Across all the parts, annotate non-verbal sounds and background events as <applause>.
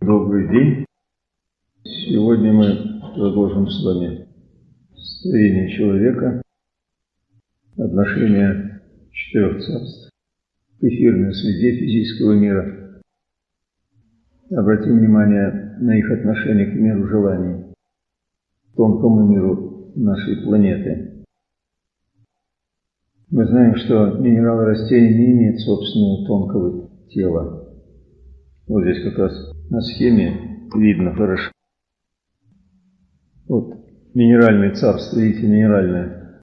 Добрый день. Сегодня мы продолжим с вами строение человека, отношения четырех царств к эфирной среде физического мира. Обратим внимание на их отношение к миру желаний, тонкому миру нашей планеты. Мы знаем, что минералы растения не имеют собственного тонкого тела. Вот здесь как раз на схеме видно хорошо. Вот минеральное царство, видите, минеральное.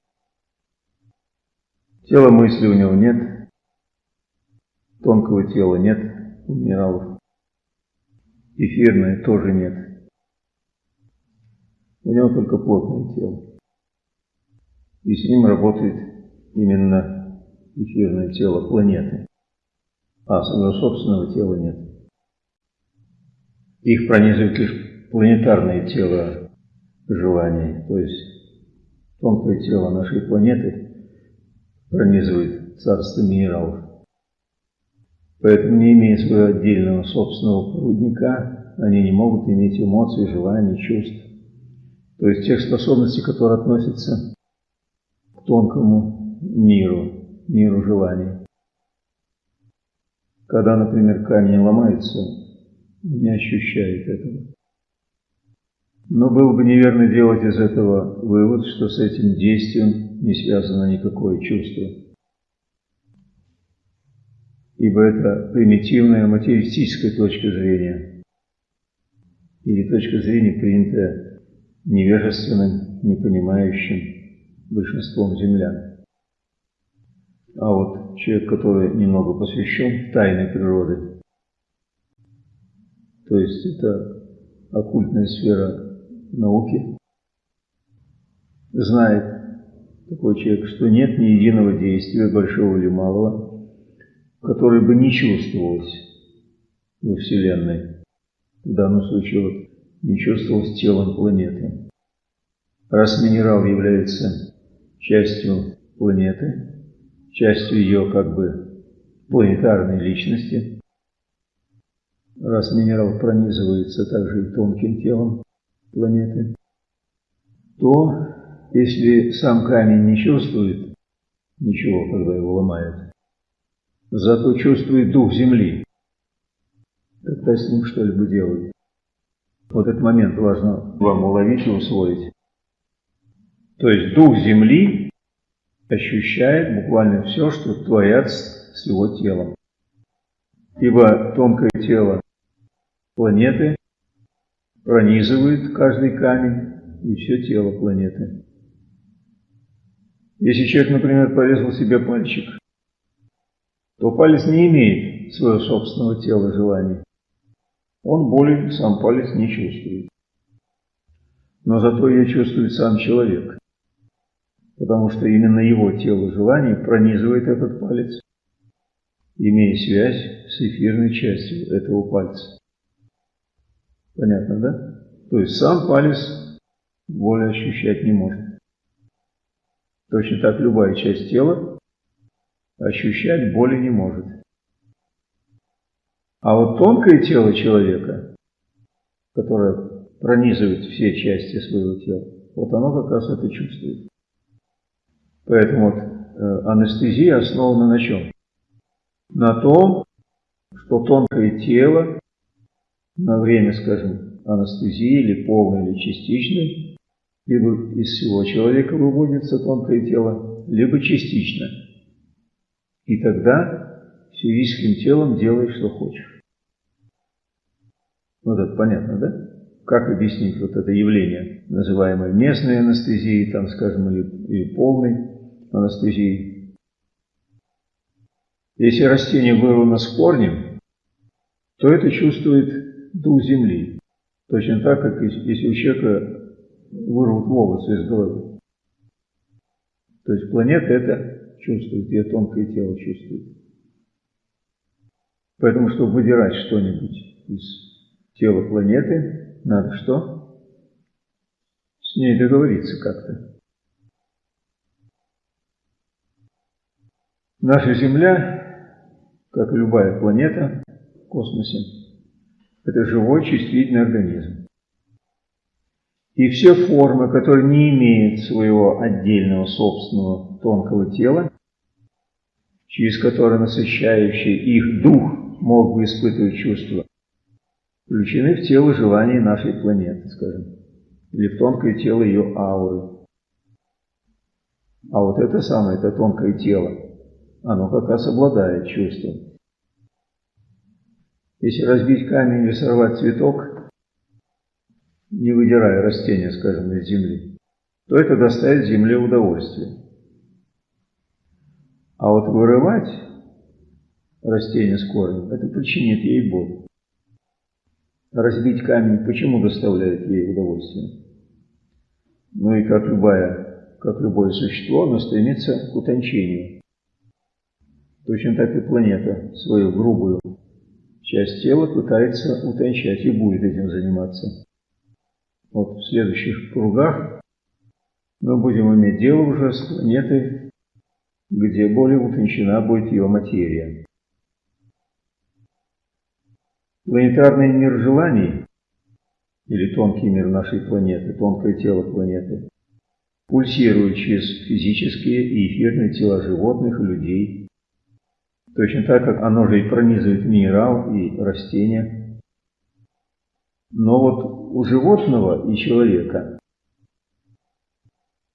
Тела мысли у него нет, тонкого тела нет у минералов. Эфирное тоже нет. У него только плотное тело. И с ним работает именно эфирное тело планеты. А своего собственного тела нет. Их пронизывает лишь планетарное тело желаний, то есть тонкое тело нашей планеты пронизывает царство минералов. Поэтому, не имея своего отдельного собственного проводника, они не могут иметь эмоций, желаний, чувств. То есть тех способностей, которые относятся к тонкому миру, миру желаний. Когда, например, камень ломается, не ощущает этого. Но было бы неверно делать из этого вывод, что с этим действием не связано никакое чувство. Ибо это примитивная материалистическая точка зрения. Или точка зрения, принятая невежественным, непонимающим большинством землян. А вот человек, который немного посвящен тайной природы, то есть это оккультная сфера науки. Знает такой человек, что нет ни единого действия, большого или малого, которое бы не чувствовалось во Вселенной. В данном случае вот, не чувствовалось телом планеты. Раз минерал является частью планеты, частью ее как бы планетарной личности, раз минерал пронизывается также и тонким телом планеты, то если сам камень не чувствует ничего, когда его ломают, зато чувствует дух Земли, тогда с ним что-либо делают. Вот этот момент важно вам уловить и усвоить. То есть дух Земли ощущает буквально все, что творят с его телом. Ибо тонкое тело планеты пронизывает каждый камень и все тело планеты. Если человек, например, порезал себе пальчик, то палец не имеет своего собственного тела желаний. Он боли сам палец не чувствует. Но зато ее чувствует сам человек, потому что именно его тело желаний пронизывает этот палец, имея связь с эфирной частью этого пальца. Понятно, да? То есть сам палец боли ощущать не может. Точно так любая часть тела ощущать боли не может. А вот тонкое тело человека, которое пронизывает все части своего тела, вот оно как раз это чувствует. Поэтому вот э, анестезия основана на чем? На том, что тонкое тело на время, скажем, анестезии или полной, или частичной, либо из всего человека выводится тонкое тело, либо частично. И тогда физическим телом делай, что хочешь. Вот это понятно, да? Как объяснить вот это явление, называемое местной анестезией, там, скажем, или, или полной анестезией? Если растение вырвано с корнем, то это чувствует дух земли. Точно так, как если у человека вырвут волосы из головы. То есть планета это чувствует, ее тонкое тело чувствует. Поэтому, чтобы выдирать что-нибудь из тела планеты, надо что? С ней договориться как-то. Наша Земля, как и любая планета в космосе, Это живой чувствительный организм. И все формы, которые не имеют своего отдельного собственного тонкого тела, через которые насыщающий их дух мог бы испытывать чувства, включены в тело желаний нашей планеты, скажем, или в тонкое тело ее ауры. А вот это самое, это тонкое тело, оно как раз обладает чувством. Если разбить камень или сорвать цветок, не выдирая растения, скажем, из земли, то это доставит земле удовольствие. А вот вырывать растение с корнем, это причинит ей боль. Разбить камень почему доставляет ей удовольствие? Ну и как любая, как любое существо, оно стремится к утончению. Точно так и планета свою грубую часть тела пытается утончать и будет этим заниматься. Вот в следующих кругах мы будем иметь дело уже с планетой, где более утончена будет ее материя. Планетарный мир желаний, или тонкий мир нашей планеты, тонкое тело планеты, пульсирует через физические и эфирные тела животных и людей, точно так, как оно же и пронизывает минерал и растения. Но вот у животного и человека,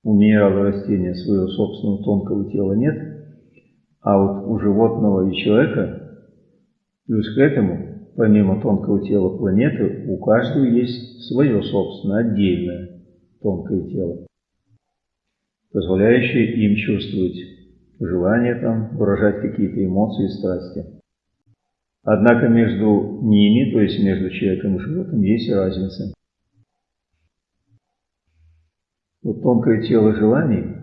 у минерала и растения своего собственного тонкого тела нет, а вот у животного и человека, плюс к этому, помимо тонкого тела планеты, у каждого есть свое собственное, отдельное тонкое тело, позволяющее им чувствовать желание там, выражать какие-то эмоции и страсти. Однако между ними, то есть между человеком и животным, есть разница. Вот тонкое тело желаний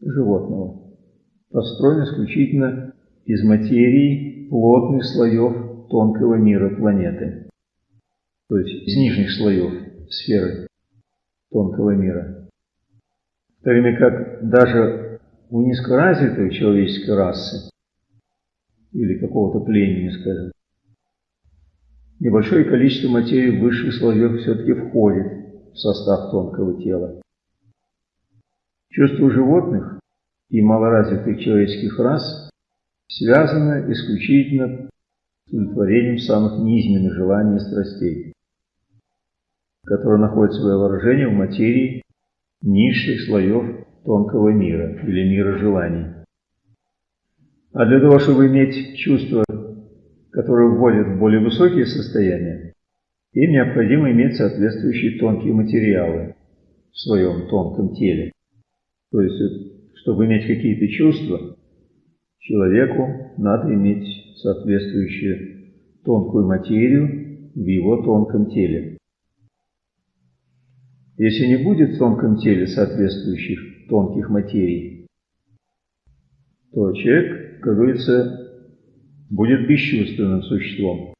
животного построено исключительно из материи плотных слоев тонкого мира планеты, то есть из нижних слоев сферы тонкого мира. В то время как даже у низкоразвитой человеческой расы или какого-то племени, скажем, небольшое количество материи высших слоев все-таки входит в состав тонкого тела. Чувства животных и малоразвитых человеческих рас связаны исключительно удовлетворением самых низменных желаний и страстей, которые находят свое выражение в материи низших слоев тонкого мира или мира желаний. А для того, чтобы иметь чувства, которые вводят в более высокие состояния, им необходимо иметь соответствующие тонкие материалы в своем тонком теле. То есть, чтобы иметь какие-то чувства, человеку надо иметь соответствующую тонкую материю в его тонком теле. Если не будет в тонком теле соответствующих тонких материй, то человек, как говорится, будет бесчувственным существом.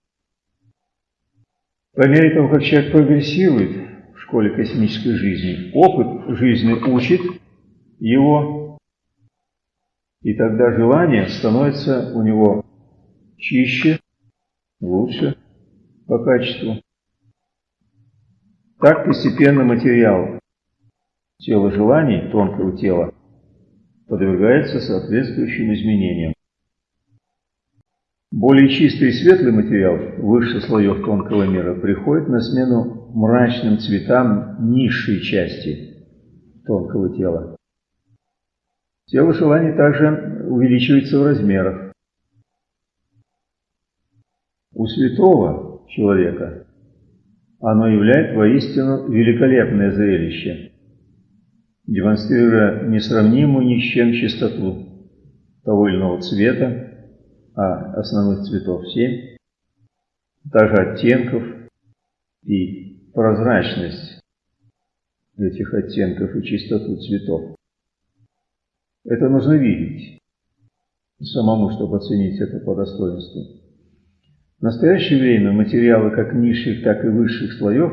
По мере того, как человек прогрессирует в школе космической жизни, опыт жизни учит его, и тогда желание становится у него чище, лучше по качеству. Так постепенно материал тела желаний, тонкого тела, подвергается соответствующим изменениям. Более чистый и светлый материал высших слоев тонкого мира приходит на смену мрачным цветам низшей части тонкого тела. Тело желаний также увеличивается в размерах. У святого человека оно является воистину великолепное зрелище, демонстрируя несравнимую ни с чем чистоту того или иного цвета, а основных цветов семь, также оттенков и прозрачность этих оттенков и чистоту цветов. Это нужно видеть самому, чтобы оценить это по достоинству. В настоящее время материалы как низших, так и высших слоев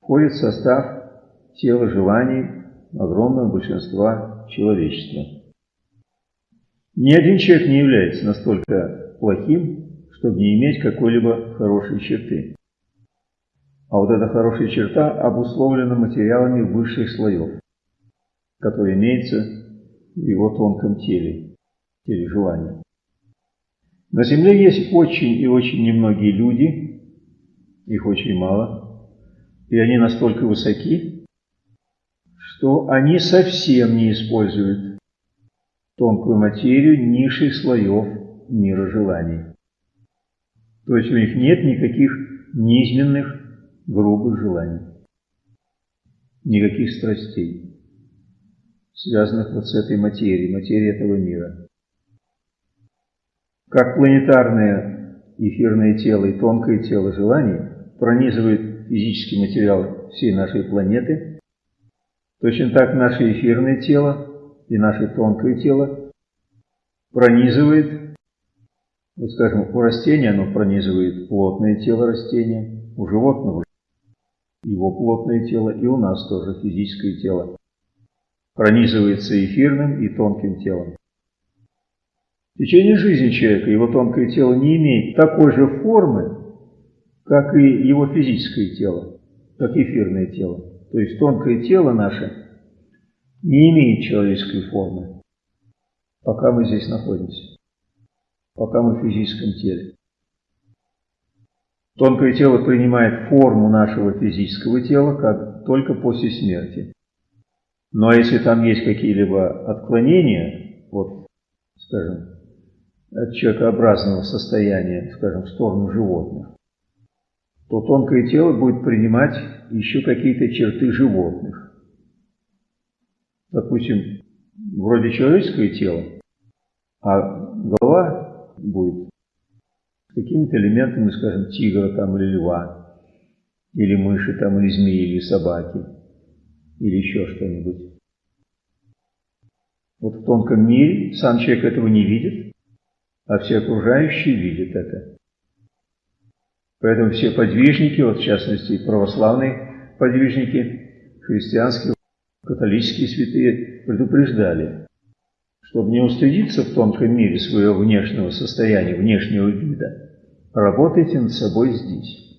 входят в состав тела желаний огромного большинства человечества. Ни один человек не является настолько плохим, чтобы не иметь какой-либо хорошей черты. А вот эта хорошая черта обусловлена материалами высших слоев, которые имеются в его тонком теле, теле желания. На Земле есть очень и очень немногие люди, их очень мало, и они настолько высоки, что они совсем не используют тонкую материю низших слоев мира желаний. То есть у них нет никаких низменных, грубых желаний, никаких страстей, связанных вот с этой материей, материей этого мира. Как планетарное эфирное тело и тонкое тело желаний пронизывает физический материал всей нашей планеты, точно так наше эфирное тело и наше тонкое тело пронизывает, вот скажем, у растения оно пронизывает плотное тело растения, у животного его плотное тело, и у нас тоже физическое тело пронизывается эфирным и тонким телом. В течение жизни человека его тонкое тело не имеет такой же формы, как и его физическое тело, как эфирное тело. То есть тонкое тело наше не имеет человеческой формы, пока мы здесь находимся, пока мы в физическом теле. Тонкое тело принимает форму нашего физического тела как только после смерти. Но если там есть какие-либо отклонения, вот, скажем, от человекообразного состояния, скажем, в сторону животных, то тонкое тело будет принимать еще какие-то черты животных. Допустим, вроде человеческое тело, а голова будет с какими-то элементами, скажем, тигра там или льва, или мыши там, или змеи, или собаки, или еще что-нибудь. Вот в тонком мире сам человек этого не видит, а все окружающие видят это. Поэтому все подвижники, вот в частности православные подвижники, христианские, католические святые, предупреждали, чтобы не устыдиться в тонком мире своего внешнего состояния, внешнего вида, работайте над собой здесь,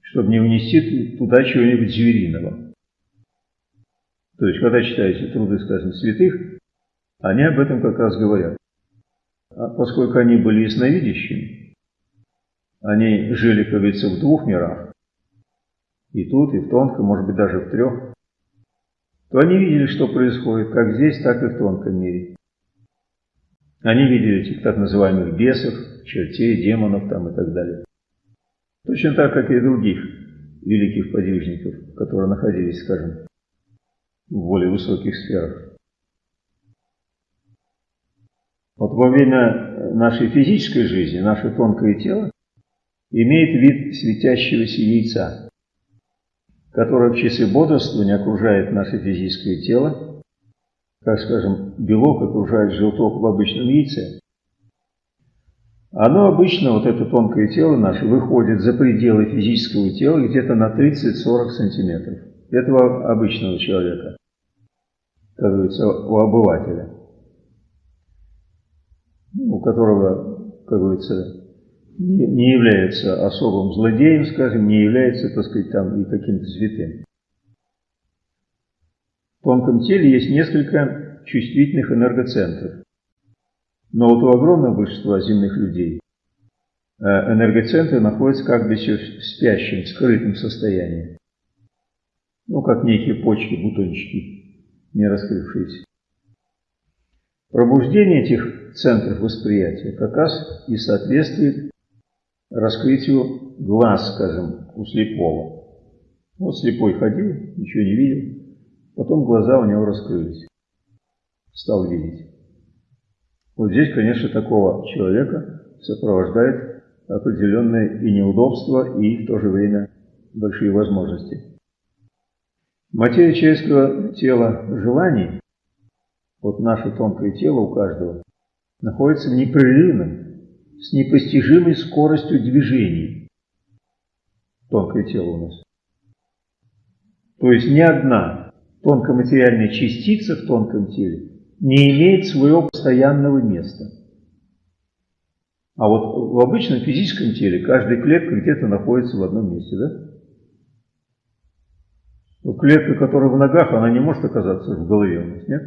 чтобы не унести туда чего-нибудь звериного. То есть, когда читаете труды, скажем, святых, они об этом как раз говорят. А поскольку они были ясновидящими, они жили, как говорится, в двух мирах, и тут, и в тонком, может быть, даже в трех, то они видели, что происходит как здесь, так и в тонком мире. Они видели этих так называемых бесов, чертей, демонов там и так далее. Точно так, как и других великих подвижников, которые находились, скажем, в более высоких сферах. Вот во время нашей физической жизни наше тонкое тело имеет вид светящегося яйца, которое в часы бодрствования окружает наше физическое тело, как, скажем, белок окружает желток в обычном яйце. Оно обычно, вот это тонкое тело наше, выходит за пределы физического тела где-то на 30-40 сантиметров. Этого обычного человека, как говорится, у обывателя у которого, как говорится, не, не является особым злодеем, скажем, не является, так сказать, там и каким-то святым. В тонком теле есть несколько чувствительных энергоцентров. Но вот у огромного большинства земных людей э, энергоцентры находятся как бы еще в спящем, скрытом состоянии. Ну, как некие почки, бутончики, не раскрывшиеся. Пробуждение этих центров восприятия как раз и соответствует раскрытию глаз, скажем, у слепого. Вот слепой ходил, ничего не видел, потом глаза у него раскрылись, стал видеть. Вот здесь, конечно, такого человека сопровождает определенное и неудобство, и в то же время большие возможности. Материя человеческого тела желаний, вот наше тонкое тело у каждого, находится в непрерывном, с непостижимой скоростью движений. Тонкое тело у нас. То есть ни одна тонкоматериальная частица в тонком теле не имеет своего постоянного места. А вот в обычном физическом теле каждая клетка где-то находится в одном месте, да? Клетка, которая в ногах, она не может оказаться в голове у нас, нет?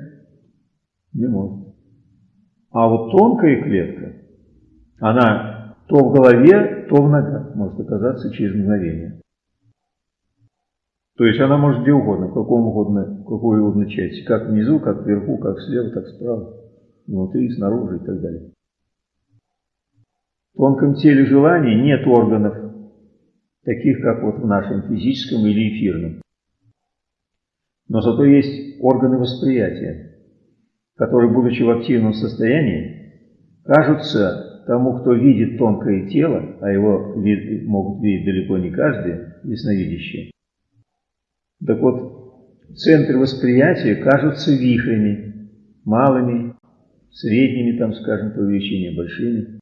Не может. А вот тонкая клетка, она то в голове, то в ногах может оказаться через мгновение. То есть она может где угодно, в каком угодно, в какой угодно части, как внизу, как вверху, как слева, так справа, внутри, снаружи и так далее. В тонком теле желаний нет органов, таких как вот в нашем физическом или эфирном. Но зато есть органы восприятия, которые, будучи в активном состоянии, кажутся тому, кто видит тонкое тело, а его вид, могут видеть далеко не каждый, ясновидящий. Так вот, центры восприятия кажутся вихрями, малыми, средними, там, скажем, по величине, большими.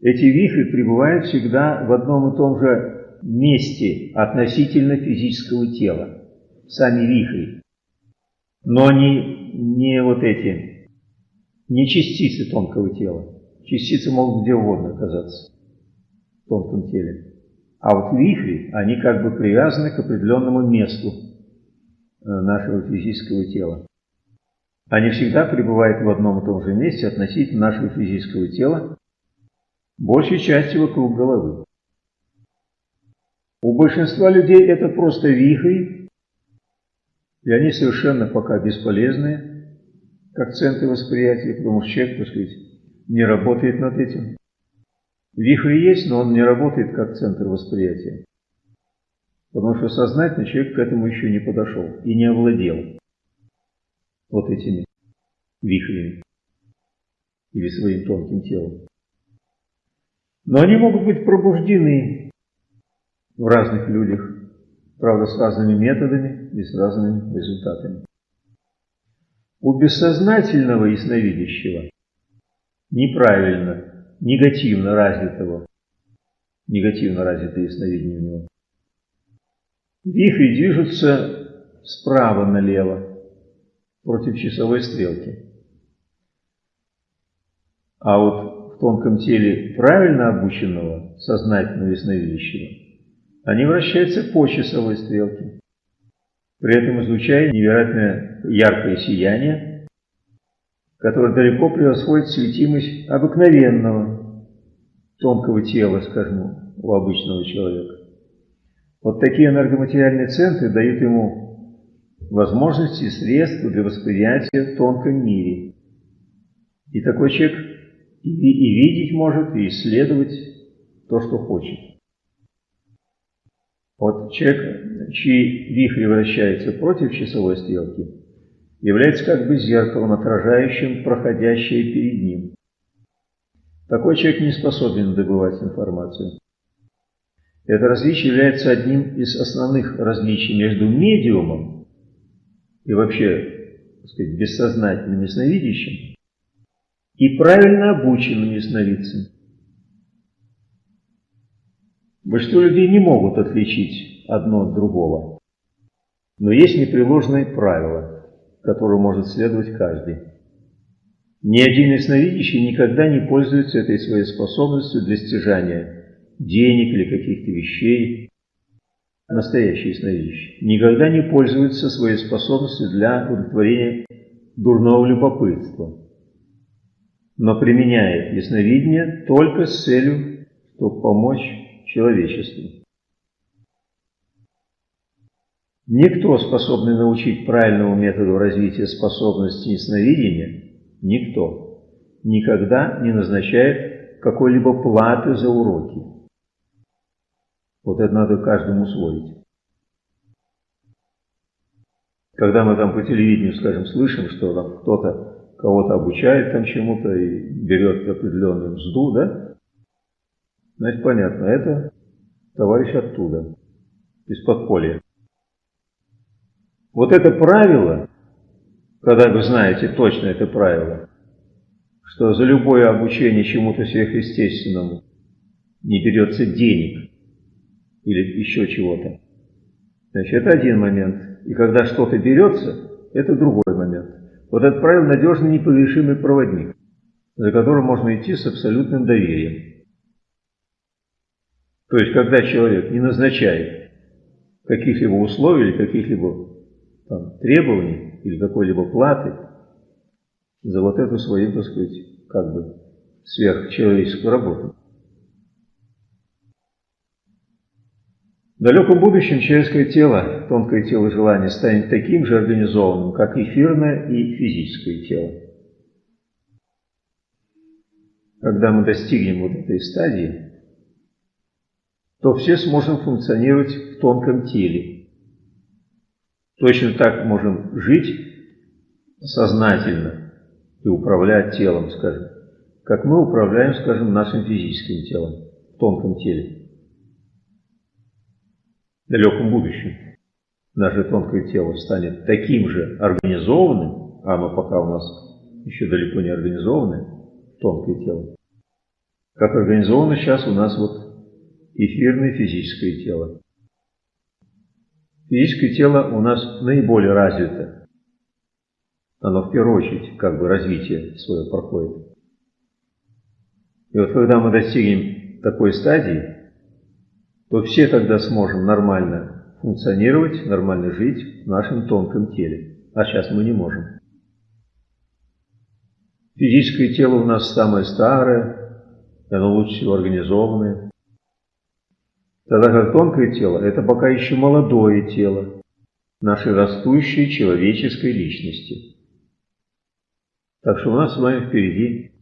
Эти вихри пребывают всегда в одном и том же месте относительно физического тела сами вихри. Но они не вот эти, не частицы тонкого тела. Частицы могут где угодно оказаться в тонком теле. А вот вихри, они как бы привязаны к определенному месту э, нашего физического тела. Они всегда пребывают в одном и том же месте относительно нашего физического тела, большей части вокруг головы. У большинства людей это просто вихри, и они совершенно пока бесполезны, как центры восприятия, потому что человек, так сказать, не работает над этим. Вихрь есть, но он не работает как центр восприятия. Потому что сознательно человек к этому еще не подошел и не овладел вот этими вихрями или своим тонким телом. Но они могут быть пробуждены в разных людях, правда, с разными методами и с разными результатами. У бессознательного ясновидящего неправильно, негативно развитого, негативно развитое ясновидение у него. Вихри движутся справа налево, против часовой стрелки. А вот в тонком теле правильно обученного, сознательного ясновидящего они вращаются по часовой стрелке, при этом излучая невероятно яркое сияние, которое далеко превосходит светимость обыкновенного тонкого тела, скажем, у обычного человека. Вот такие энергоматериальные центры дают ему возможности и средства для восприятия в тонком мире. И такой человек и, и видеть может, и исследовать то, что хочет. Вот человек, чьи вихри вращаются против часовой стрелки, является как бы зеркалом, отражающим проходящее перед ним. Такой человек не способен добывать информацию. Это различие является одним из основных различий между медиумом и вообще, так сказать, бессознательным ясновидящим и правильно обученным ясновидцем. Большинство людей не могут отличить одно от другого. Но есть непреложные правила, которые может следовать каждый. Ни один ясновидящий никогда не пользуется этой своей способностью для стяжания денег или каких-то вещей. Настоящий ясновидящий никогда не пользуется своей способностью для удовлетворения дурного любопытства, но применяет ясновидение только с целью, чтобы помочь человечеству. Никто, способный научить правильному методу развития способности ясновидения, никто никогда не назначает какой-либо платы за уроки. Вот это надо каждому усвоить. Когда мы там по телевидению, скажем, слышим, что там кто-то кого-то обучает там чему-то и берет определенную мзду, да, Значит, понятно, это товарищ оттуда, из подполья. Вот это правило, когда вы знаете точно это правило, что за любое обучение чему-то сверхъестественному не берется денег или еще чего-то. Значит, это один момент. И когда что-то берется, это другой момент. Вот это правило надежный непогрешимый проводник. за которым можно идти с абсолютным доверием. То есть, когда человек не назначает каких-либо условий или каких-либо там, требований или какой-либо платы за вот эту свою, так сказать, как бы сверхчеловеческую работу. В далеком будущем человеческое тело, тонкое тело желания, станет таким же организованным, как эфирное и физическое тело. Когда мы достигнем вот этой стадии, то все сможем функционировать в тонком теле. Точно так можем жить сознательно и управлять телом, скажем, как мы управляем, скажем, нашим физическим телом в тонком теле далеком будущем наше тонкое тело станет таким же организованным, а оно пока у нас еще далеко не организованное, тонкое тело, как организовано сейчас у нас вот эфирное физическое тело. Физическое тело у нас наиболее развито. Оно в первую очередь как бы развитие свое проходит. И вот когда мы достигнем такой стадии, то все тогда сможем нормально функционировать, нормально жить в нашем тонком теле. А сейчас мы не можем. Физическое тело у нас самое старое, оно лучше всего организованное. Тогда как тонкое тело – это пока еще молодое тело нашей растущей человеческой личности. Так что у нас с вами впереди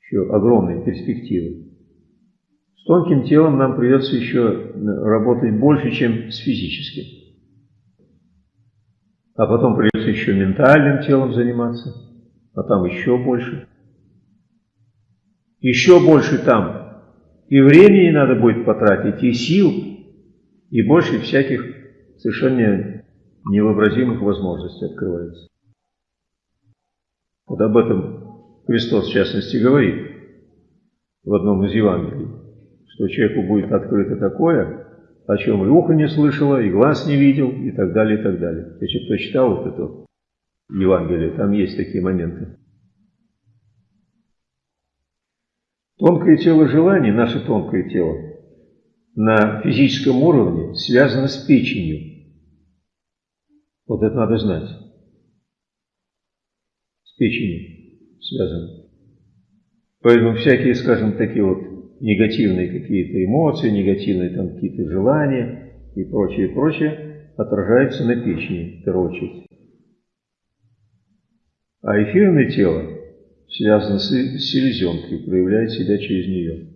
еще огромные перспективы тонким телом нам придется еще работать больше, чем с физическим. А потом придется еще ментальным телом заниматься, а там еще больше. Еще больше там. И времени надо будет потратить, и сил, и больше всяких совершенно невообразимых возможностей открывается. Вот об этом Христос в частности говорит в одном из Евангелий что человеку будет открыто такое, о чем и ухо не слышало, и глаз не видел, и так далее, и так далее. Если кто читал вот это Евангелие, там есть такие моменты. Тонкое тело желаний, наше тонкое тело, на физическом уровне связано с печенью. Вот это надо знать. С печенью связано. Поэтому всякие, скажем, такие вот негативные какие-то эмоции, негативные там какие-то желания и прочее, прочее, отражается на печени, в первую очередь. А эфирное тело связано с селезенкой, проявляет себя через нее.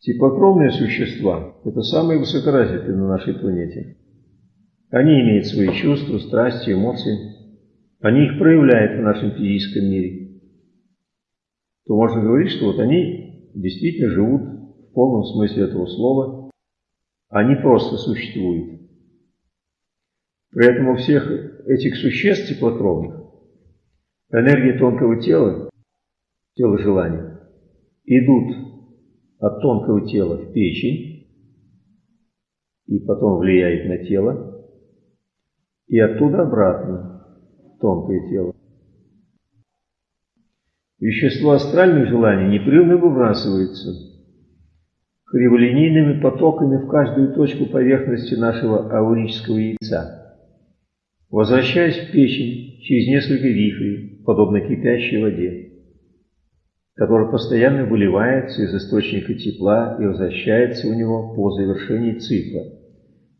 Теплокровные существа – это самые высокоразвитые на нашей планете. Они имеют свои чувства, страсти, эмоции. Они их проявляют в нашем физическом мире то можно говорить, что вот они действительно живут в полном смысле этого слова, они просто существуют. При этом у всех этих существ теплокровных энергия тонкого тела, тела желания, идут от тонкого тела в печень и потом влияет на тело, и оттуда обратно в тонкое тело. Вещество астральных желаний непрерывно выбрасывается криволинейными потоками в каждую точку поверхности нашего аурического яйца, возвращаясь в печень через несколько вихрей, подобно кипящей воде, которая постоянно выливается из источника тепла и возвращается у него по завершении цикла,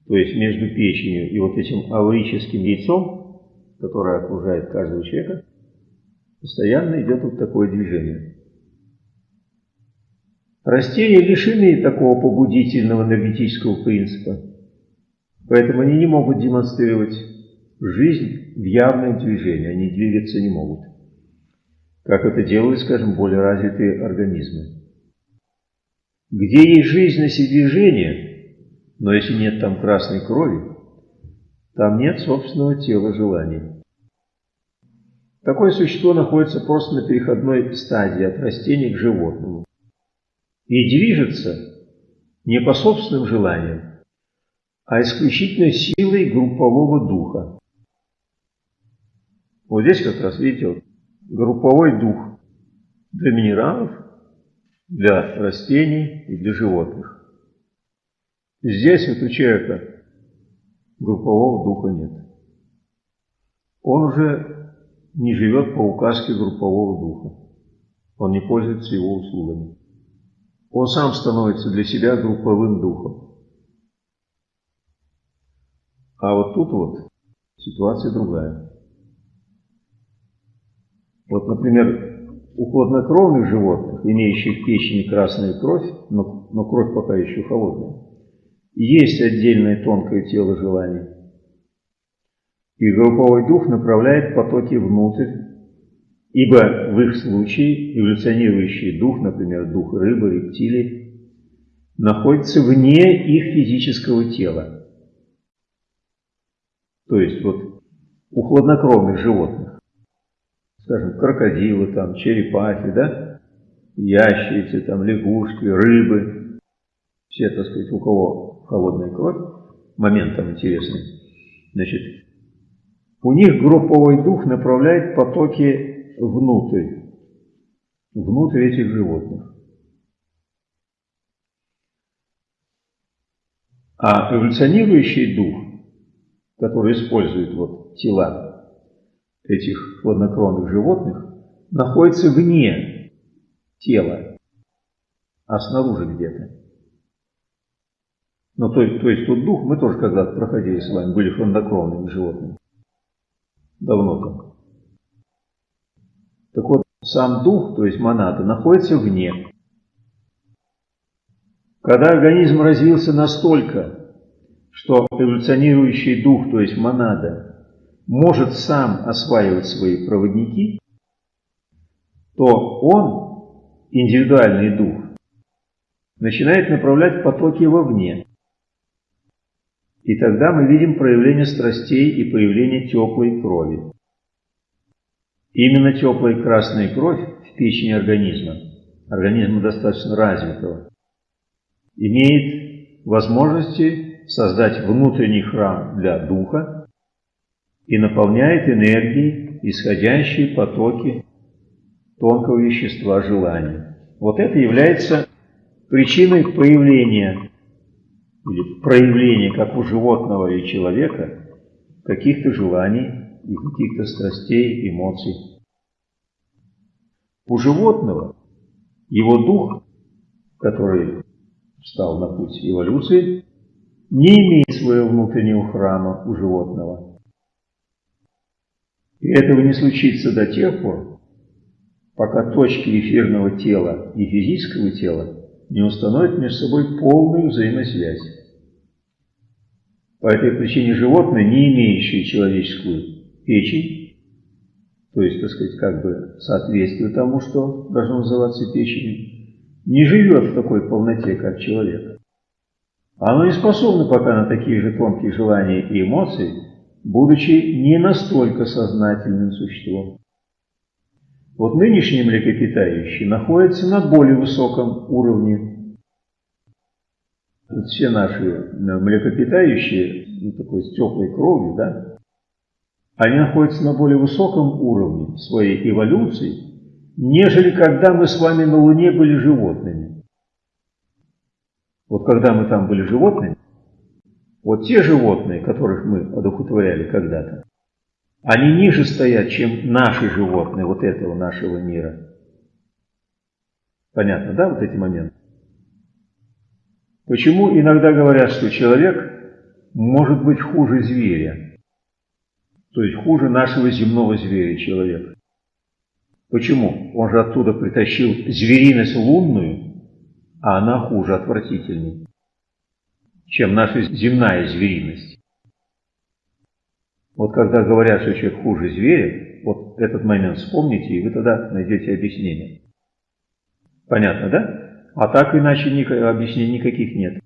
то есть между печенью и вот этим аурическим яйцом, которое окружает каждого человека, Постоянно идет вот такое движение. Растения лишены такого побудительного энергетического принципа, поэтому они не могут демонстрировать жизнь в явном движении, они двигаться не могут, как это делают, скажем, более развитые организмы. Где есть жизненность и движение, но если нет там красной крови, там нет собственного тела желаний. Такое существо находится просто на переходной стадии от растения к животному и движется не по собственным желаниям, а исключительно силой группового духа. Вот здесь как раз, видите, вот, групповой дух для минералов, для растений и для животных. Здесь вот у человека группового духа нет. Он уже не живет по указке группового духа. Он не пользуется его услугами. Он сам становится для себя групповым духом. А вот тут вот ситуация другая. Вот, например, у хладнокровных животных, имеющих в печени красную кровь, но, но кровь пока еще холодная, есть отдельное тонкое тело желаний. И групповой дух направляет потоки внутрь, ибо в их случае эволюционирующий дух, например, дух рыбы, рептилий, находится вне их физического тела. То есть вот у хладнокровных животных скажем, крокодилы, там, черепахи, да, ящерицы, там, лягушки, рыбы, все, так сказать, у кого холодная кровь, момент там интересный, значит, у них групповой дух направляет потоки внутрь, внутрь этих животных. А эволюционирующий дух, который использует вот тела этих хладнокровных животных находится вне тела, а снаружи где-то. Ну, то, то есть тот дух, мы тоже когда-то проходили с вами, были хладнокровными животными. Давно там. Так вот, сам дух, то есть монада, находится вне. Когда организм развился настолько, что эволюционирующий дух, то есть монада, может сам осваивать свои проводники, то он, индивидуальный дух, начинает направлять потоки вовне. И тогда мы видим проявление страстей и появление теплой крови. Именно теплая красная кровь в печени организма, организма достаточно развитого, имеет возможности создать внутренний храм для духа, и наполняет энергией исходящие потоки тонкого вещества желания. Вот это является причиной появления или проявления, как у животного и человека, каких-то желаний и каких-то страстей, эмоций. У животного его дух, который встал на путь эволюции, не имеет своего внутреннего храма у животного – и этого не случится до тех пор, пока точки эфирного тела и физического тела не установят между собой полную взаимосвязь. По этой причине животное, не имеющее человеческую печень, то есть, так сказать, как бы соответствие тому, что должно называться печенью, не живет в такой полноте, как человек. Оно не способно пока на такие же тонкие желания и эмоции, будучи не настолько сознательным существом. Вот нынешние млекопитающие находятся на более высоком уровне. Вот все наши э, млекопитающие, ну, такой с теплой кровью, да, они находятся на более высоком уровне своей эволюции, нежели когда мы с вами на Луне были животными. Вот когда мы там были животными, вот те животные, которых мы одухотворяли когда-то, они ниже стоят, чем наши животные вот этого нашего мира. Понятно, да, вот эти моменты? Почему иногда говорят, что человек может быть хуже зверя? То есть хуже нашего земного зверя человек. Почему? Он же оттуда притащил звериность лунную, а она хуже, отвратительней чем наша земная звериность. Вот когда говорят, что человек хуже зверя, вот этот момент вспомните, и вы тогда найдете объяснение. Понятно, да? А так иначе объяснений никаких нет.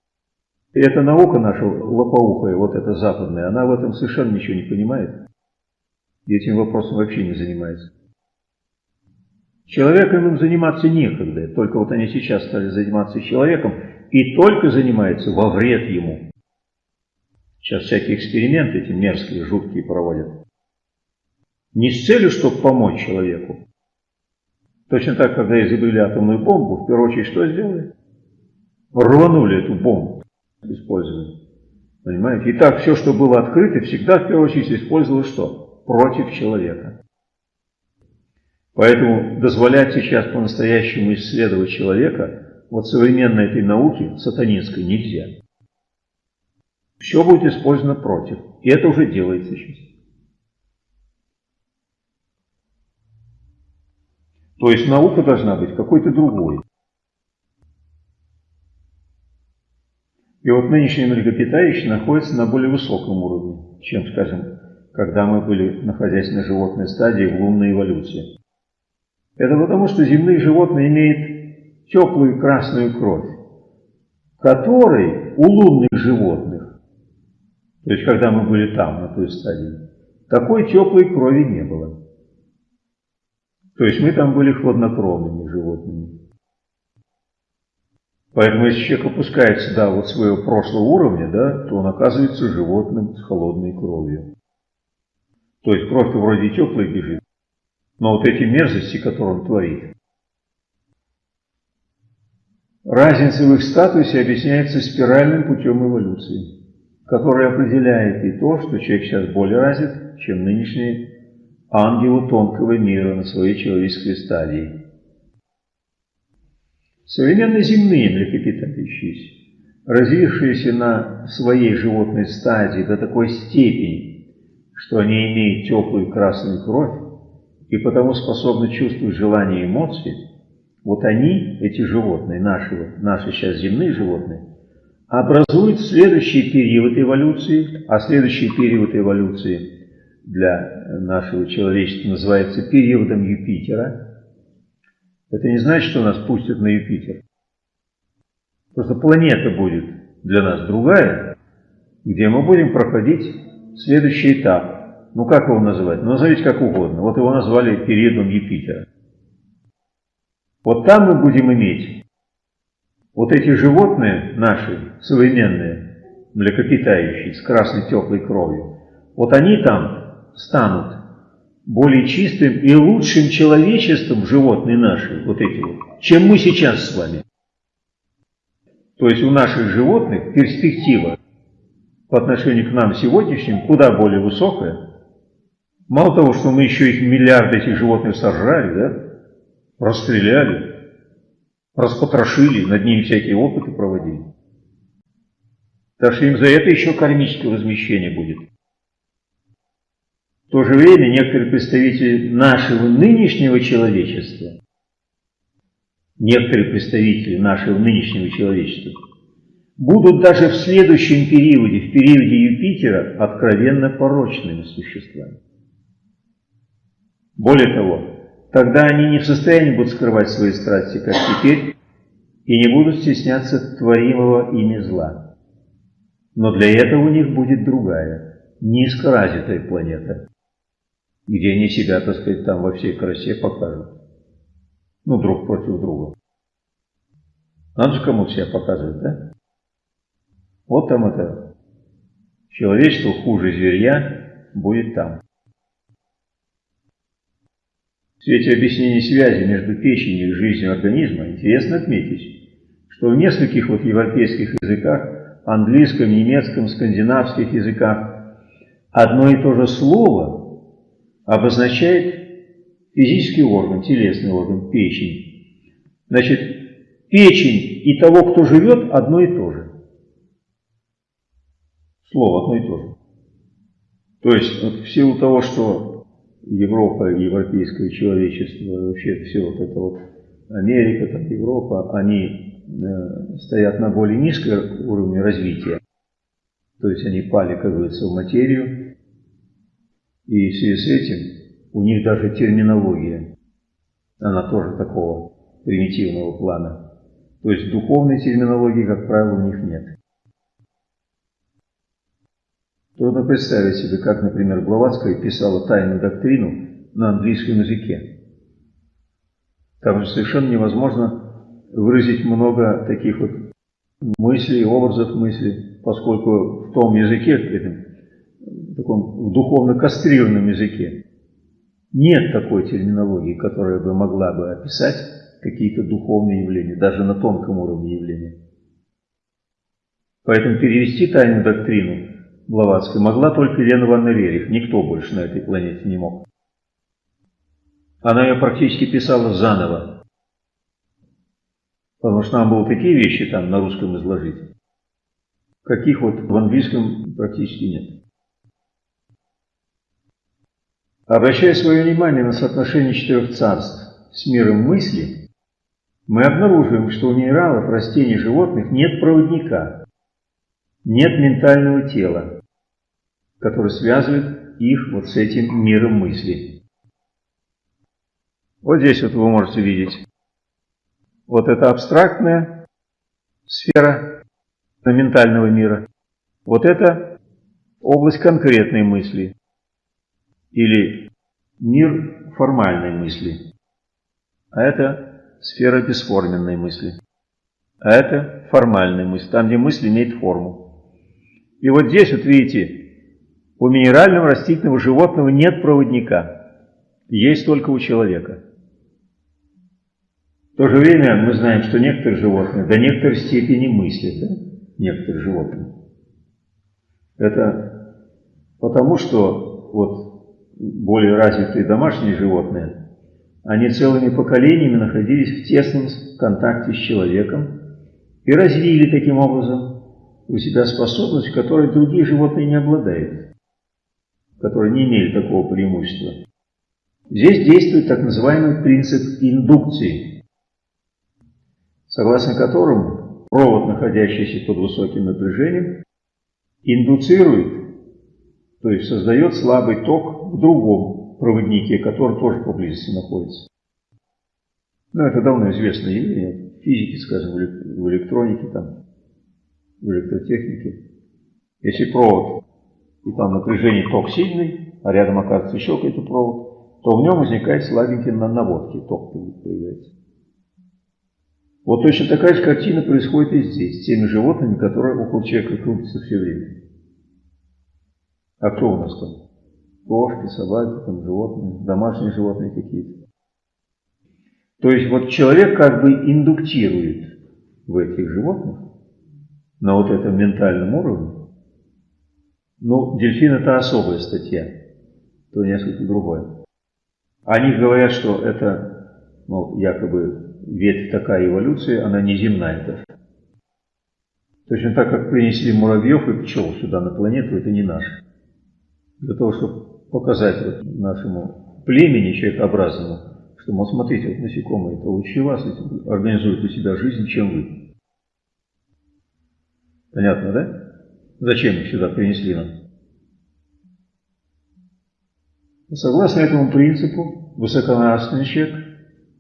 И эта наука наша лопоухая, вот эта западная, она в этом совершенно ничего не понимает. И этим вопросом вообще не занимается. Человеком им заниматься некогда, только вот они сейчас стали заниматься человеком, и только занимается во вред ему. Сейчас всякие эксперименты эти мерзкие, жуткие проводят. Не с целью, чтобы помочь человеку, Точно так, когда изобрели атомную бомбу, в первую очередь что сделали? Рванули эту бомбу, использовали. Понимаете? И так все, что было открыто, всегда в первую очередь использовалось что? Против человека. Поэтому дозволять сейчас по-настоящему исследовать человека вот современной этой науки сатанинской нельзя. Все будет использовано против. И это уже делается сейчас. То есть наука должна быть какой-то другой. И вот нынешнее млекопитающее находится на более высоком уровне, чем, скажем, когда мы были, на животной стадии в лунной эволюции. Это потому, что земные животные имеют теплую красную кровь, которой у лунных животных, то есть когда мы были там, на той стадии, такой теплой крови не было. То есть мы там были хладнокровными животными. Поэтому если человек опускается до вот своего прошлого уровня, да, то он оказывается животным с холодной кровью. То есть кровь-то вроде теплая бежит, но вот эти мерзости, которые он творит. Разница в их статусе объясняется спиральным путем эволюции, который определяет и то, что человек сейчас более развит, чем нынешние ангелы тонкого мира на своей человеческой стадии. Современно земные млекопитающиеся, развившиеся на своей животной стадии до такой степени, что они имеют теплую красную кровь, и потому способны чувствовать желания и эмоции, вот они, эти животные, наши, наши сейчас земные животные, образуют следующий период эволюции, а следующий период эволюции для нашего человечества называется периодом Юпитера. Это не значит, что нас пустят на Юпитер. Просто планета будет для нас другая, где мы будем проходить следующий этап ну как его называть? Ну назовите как угодно. Вот его назвали периодом Юпитера. Вот там мы будем иметь вот эти животные наши, современные, млекопитающие, с красной теплой кровью, вот они там станут более чистым и лучшим человечеством, животные наши, вот эти вот, чем мы сейчас с вами. То есть у наших животных перспектива по отношению к нам сегодняшним куда более высокая, Мало того, что мы еще их миллиарды этих животных сожрали, да, расстреляли, распотрошили, над ними всякие опыты проводили. Так что им за это еще кармическое возмещение будет. В то же время некоторые представители нашего нынешнего человечества, некоторые представители нашего нынешнего человечества, будут даже в следующем периоде, в периоде Юпитера, откровенно порочными существами. Более того, тогда они не в состоянии будут скрывать свои страсти, как теперь, и не будут стесняться творимого ими зла. Но для этого у них будет другая, низкоразвитая планета, где они себя, так сказать, там во всей красе покажут. Ну, друг против друга. Надо же кому себя показывать, да? Вот там это человечество хуже зверья будет там. В свете объяснения связи между печенью и жизнью организма интересно отметить, что в нескольких вот европейских языках, английском, немецком, скандинавских языках, одно и то же слово обозначает физический орган, телесный орган, печень. Значит, печень и того, кто живет, одно и то же. Слово одно и то же. То есть, вот в силу того, что Европа, европейское человечество, вообще все вот это вот Америка, там, Европа, они э, стоят на более низком уровне развития. То есть они пали, как говорится, в материю. И в связи с этим у них даже терминология, она тоже такого примитивного плана. То есть духовной терминологии, как правило, у них нет. Трудно представить себе, как, например, Блаватская писала тайную доктрину на английском языке. Там же совершенно невозможно выразить много таких вот мыслей, образов мыслей, поскольку в том языке, в таком в духовно кастрированном языке, Нет такой терминологии, которая бы могла бы описать какие-то духовные явления, даже на тонком уровне явления. Поэтому перевести тайную доктрину Блаватской могла только Елена Ванна Рерих, никто больше на этой планете не мог. Она ее практически писала заново, потому что нам было такие вещи там на русском изложить, каких вот в английском практически нет. Обращая свое внимание на соотношение четырех царств с миром мысли, мы обнаруживаем, что у минералов, растений, животных нет проводника, нет ментального тела, которое связывает их вот с этим миром мысли. Вот здесь вот вы можете видеть. Вот это абстрактная сфера ментального мира. Вот это область конкретной мысли или мир формальной мысли. А это сфера бесформенной мысли. А это формальная мысль, там, где мысль имеет форму. И вот здесь, вот видите, у минерального, растительного, животного нет проводника. Есть только у человека. В то же время мы знаем, что некоторые животные до некоторой степени мыслят. Да? Некоторые животные. Это потому, что вот более развитые домашние животные, они целыми поколениями находились в тесном контакте с человеком и развили таким образом у себя способность, которой другие животные не обладают, которые не имели такого преимущества. Здесь действует так называемый принцип индукции, согласно которому провод, находящийся под высоким напряжением, индуцирует то есть создает слабый ток в другом проводнике, который тоже поблизости находится. Ну, это давно известное явление. В физике, скажем, в электронике, там, в электротехнике. Если провод, и там напряжение ток сильный, а рядом оказывается еще какой-то провод, то в нем возникает слабенький на наводке, ток появляется. Вот точно такая же картина происходит и здесь, с теми животными, которые около человека крутятся все время. А кто у нас там? Кошки, собаки, там, животные, домашние животные какие-то. То есть вот человек как бы индуктирует в этих животных на вот этом ментальном уровне. Ну, дельфин это особая статья, то несколько другое. Они говорят, что это, ну, якобы ветвь такая эволюции, она не земная даже. Точно так, как принесли муравьев и пчел сюда на планету, это не наше для того, чтобы показать вот нашему племени человекообразному, что, вот смотрите, вот насекомые это лучше вас организуют у себя жизнь, чем вы. Понятно, да? Зачем их сюда принесли нам? Согласно этому принципу, высоконравственный человек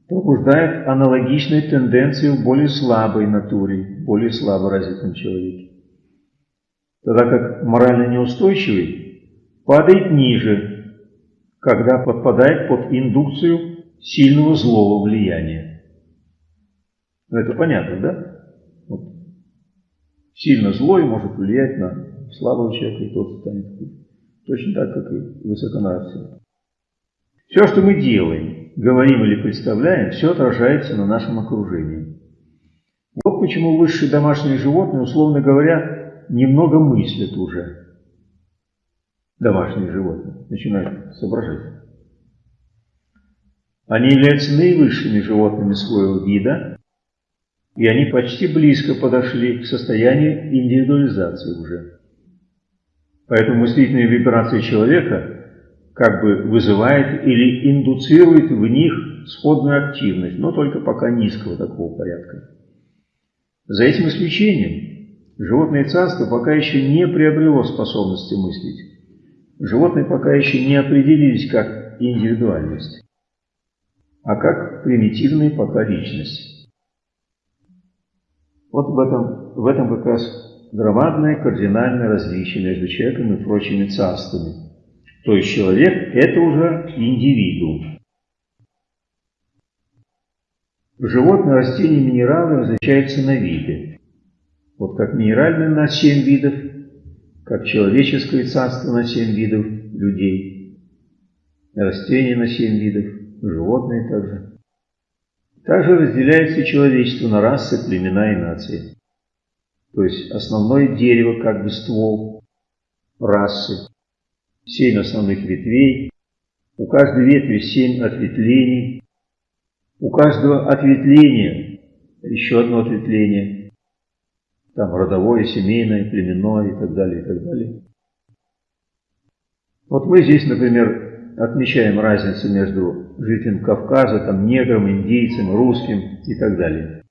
пробуждает аналогичные тенденции в более слабой натуре, более слабо развитом человеке. Тогда как морально неустойчивый падает ниже, когда подпадает под индукцию сильного злого влияния. Ну, это понятно, да? Сильно злой может влиять на слабого человека, и тот станет хуже. Точно так, как и высоконравственный. Все, что мы делаем, говорим или представляем, все отражается на нашем окружении. Вот почему высшие домашние животные, условно говоря, немного мыслят уже домашние животные, начинают соображать. Они являются наивысшими животными своего вида, и они почти близко подошли к состоянию индивидуализации уже. Поэтому мыслительные вибрации человека как бы вызывает или индуцирует в них сходную активность, но только пока низкого такого порядка. За этим исключением животное царство пока еще не приобрело способности мыслить. Животные пока еще не определились как индивидуальность, а как примитивные пока личность. Вот в этом, в этом как раз громадное кардинальное различие между человеком и прочими царствами. То есть человек – это уже индивидуум. Животные, растения, минералы различаются на виды. Вот как минеральные на 7 видов, как человеческое царство на семь видов людей. растения на семь видов, животные также. Также разделяется человечество на расы, племена и нации. То есть основное дерево, как бы ствол расы, семь основных ветвей, у каждой ветви семь ответвлений, у каждого ответвления еще одно ответвление, там родовое, семейное, племенное и так далее, и так далее. Вот мы здесь, например, отмечаем разницу между жителем Кавказа, там, негром, индейцем, русским и так далее.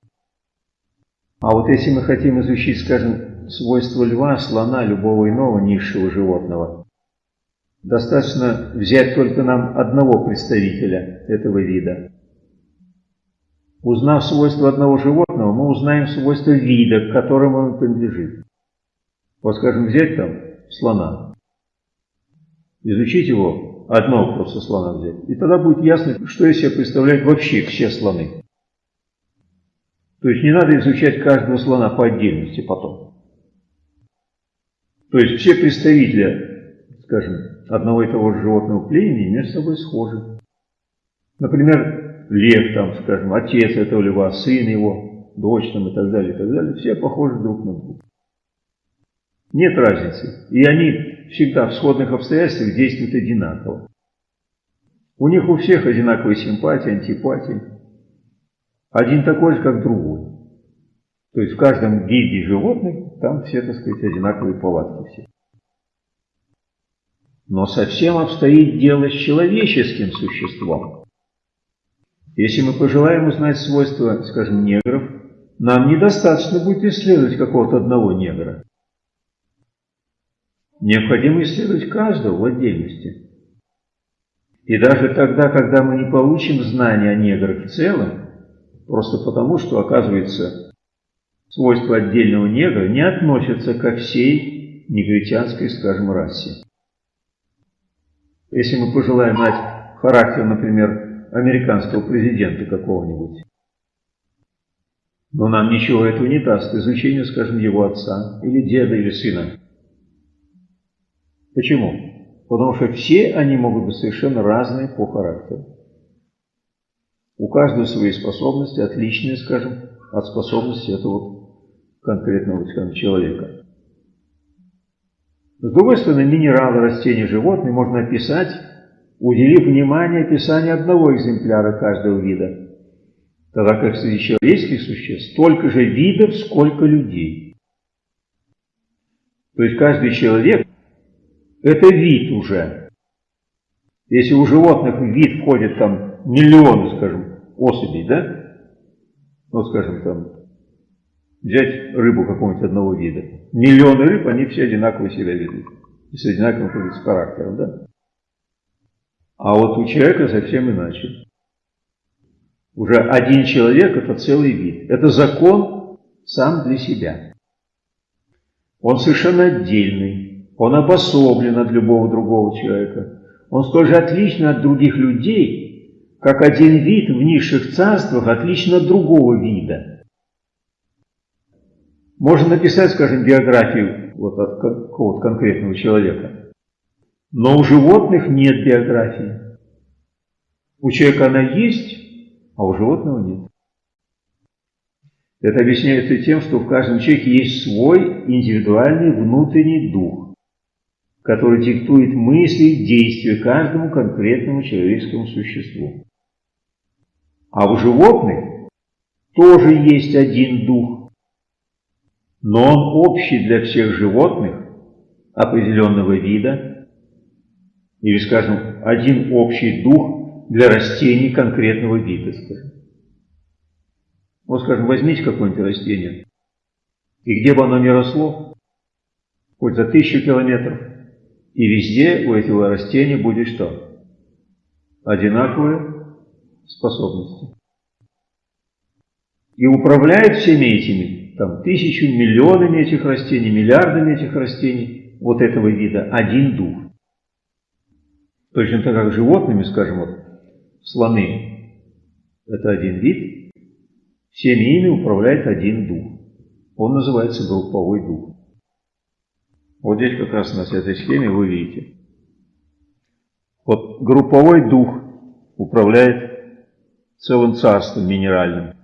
А вот если мы хотим изучить, скажем, свойства льва, слона, любого иного низшего животного, достаточно взять только нам одного представителя этого вида. Узнав свойства одного животного, мы узнаем свойства вида, к которому он принадлежит. Вот, скажем, взять там слона, изучить его, одного просто слона взять, и тогда будет ясно, что из себя представляют вообще все слоны. То есть не надо изучать каждого слона по отдельности потом. То есть все представители, скажем, одного и того же животного племени между собой схожи. Например, лев, там, скажем, отец этого льва, сын его, дочь там и так далее, и так далее, все похожи друг на друга. Нет разницы. И они всегда в сходных обстоятельствах действуют одинаково. У них у всех одинаковые симпатии, антипатии. Один такой же, как другой. То есть в каждом виде животных там все, так сказать, одинаковые повадки все. Но совсем обстоит дело с человеческим существом. Если мы пожелаем узнать свойства, скажем, негров, нам недостаточно будет исследовать какого-то одного негра. Необходимо исследовать каждого в отдельности. И даже тогда, когда мы не получим знания о неграх в целом, просто потому, что, оказывается, свойства отдельного негра не относятся ко всей негритянской, скажем, расе. Если мы пожелаем знать характер, например, американского президента какого-нибудь, но нам ничего этого не даст, изучение, скажем, его отца, или деда, или сына. Почему? Потому что все они могут быть совершенно разные по характеру. У каждого свои способности, отличные, скажем, от способности этого конкретного скажем, человека. С другой стороны, минералы, растения, животные можно описать, уделив внимание описанию одного экземпляра каждого вида, тогда как среди человеческих существ столько же видов, сколько людей. То есть каждый человек это вид уже. Если у животных в вид входит там миллионы, скажем, особей, да? Ну, скажем, там, взять рыбу какого-нибудь одного вида. Миллионы рыб, они все одинаково себя ведут. И с одинаковым с характером, да? А вот у человека совсем иначе. Уже один человек – это целый вид. Это закон сам для себя. Он совершенно отдельный. Он обособлен от любого другого человека. Он столь же отличен от других людей, как один вид в низших царствах отличен от другого вида. Можно написать, скажем, биографию вот от какого-то конкретного человека. Но у животных нет биографии. У человека она есть, а у животного нет. Это объясняется тем, что в каждом человеке есть свой индивидуальный внутренний дух который диктует мысли и действия каждому конкретному человеческому существу. А у животных тоже есть один дух, но он общий для всех животных определенного вида, или, скажем, один общий дух для растений конкретного вида, скажем. Вот, скажем, возьмите какое-нибудь растение, и где бы оно ни росло, хоть за тысячу километров, и везде у этого растения будет что? Одинаковые способности. И управляет всеми этими, там, тысячу, миллионами этих растений, миллиардами этих растений, вот этого вида, один дух. Точно так как животными, скажем, вот, слоны, это один вид, всеми ими управляет один дух. Он называется групповой дух. Вот здесь как раз на этой схеме вы видите. Вот групповой дух управляет целым царством минеральным.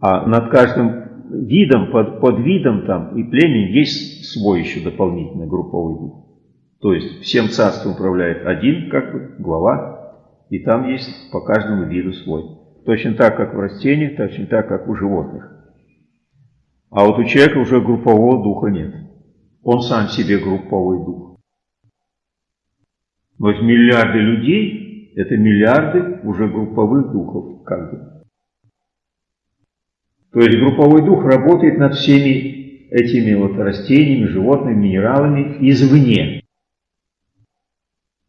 А над каждым видом, под, под видом там и племен есть свой еще дополнительный групповой дух. То есть всем царством управляет один, как бы, глава, и там есть по каждому виду свой. Точно так, как в растениях, точно так, как у животных. А вот у человека уже группового духа нет. Он сам себе групповой дух. Вот миллиарды людей – это миллиарды уже групповых духов, как бы. То есть групповой дух работает над всеми этими вот растениями, животными, минералами извне.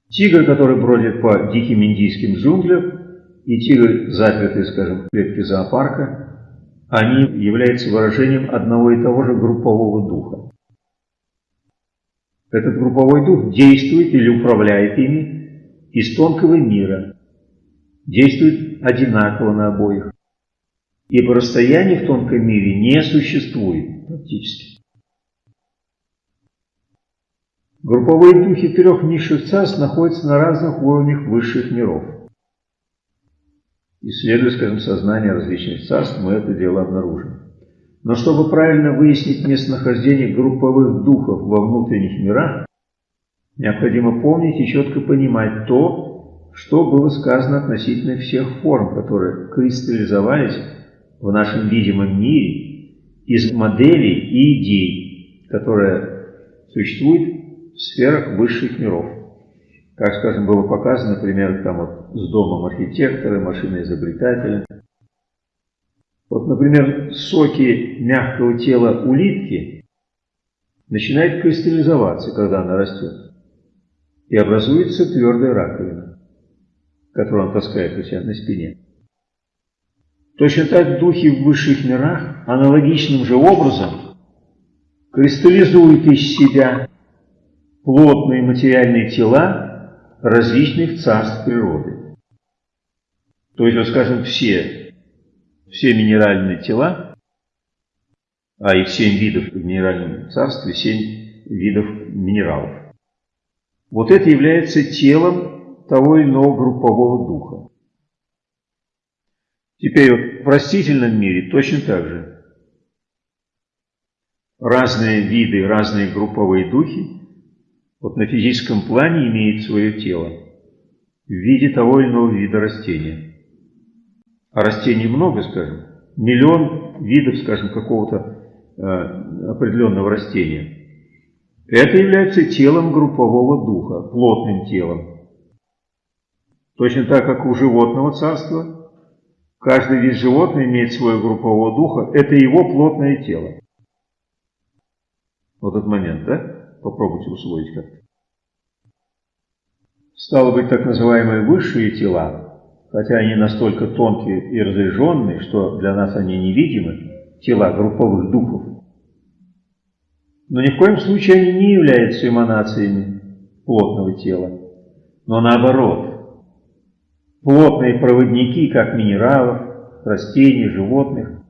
Тигр, который бродит по диким индийским джунглям, и тигр, запертый, скажем, в клетке зоопарка, они являются выражением одного и того же группового духа. Этот групповой дух действует или управляет ими из тонкого мира, действует одинаково на обоих, ибо расстояние в тонком мире не существует практически. Групповые духи трех низших царств находятся на разных уровнях высших миров. Исследуя, скажем, сознание различных царств, мы это дело обнаружим. Но чтобы правильно выяснить местонахождение групповых духов во внутренних мирах, необходимо помнить и четко понимать то, что было сказано относительно всех форм, которые кристаллизовались в нашем видимом мире из моделей и идей, которые существуют в сферах высших миров. Как, скажем, было показано, например, там вот с домом архитектора, машиной изобретателя. Вот, например, соки мягкого тела улитки начинают кристаллизоваться, когда она растет. И образуется твердая раковина, которую он таскает у себя на спине. Точно так духи в высших мирах аналогичным же образом кристаллизуют из себя плотные материальные тела различных царств природы. То есть, вот скажем, все, все минеральные тела, а их семь видов в минеральном царстве, семь видов минералов. Вот это является телом того или иного группового духа. Теперь вот в растительном мире точно так же. Разные виды, разные групповые духи вот на физическом плане имеет свое тело в виде того или иного вида растения. А растений много, скажем, миллион видов, скажем, какого-то э, определенного растения. Это является телом группового духа, плотным телом. Точно так, как у животного царства, каждый вид животного имеет свое группового духа, это его плотное тело. Вот этот момент, да? Попробуйте усвоить как-то. Стало быть, так называемые высшие тела, хотя они настолько тонкие и разряженные, что для нас они невидимы, тела групповых духов, но ни в коем случае они не являются эманациями плотного тела, но наоборот, плотные проводники, как минералов, растений, животных,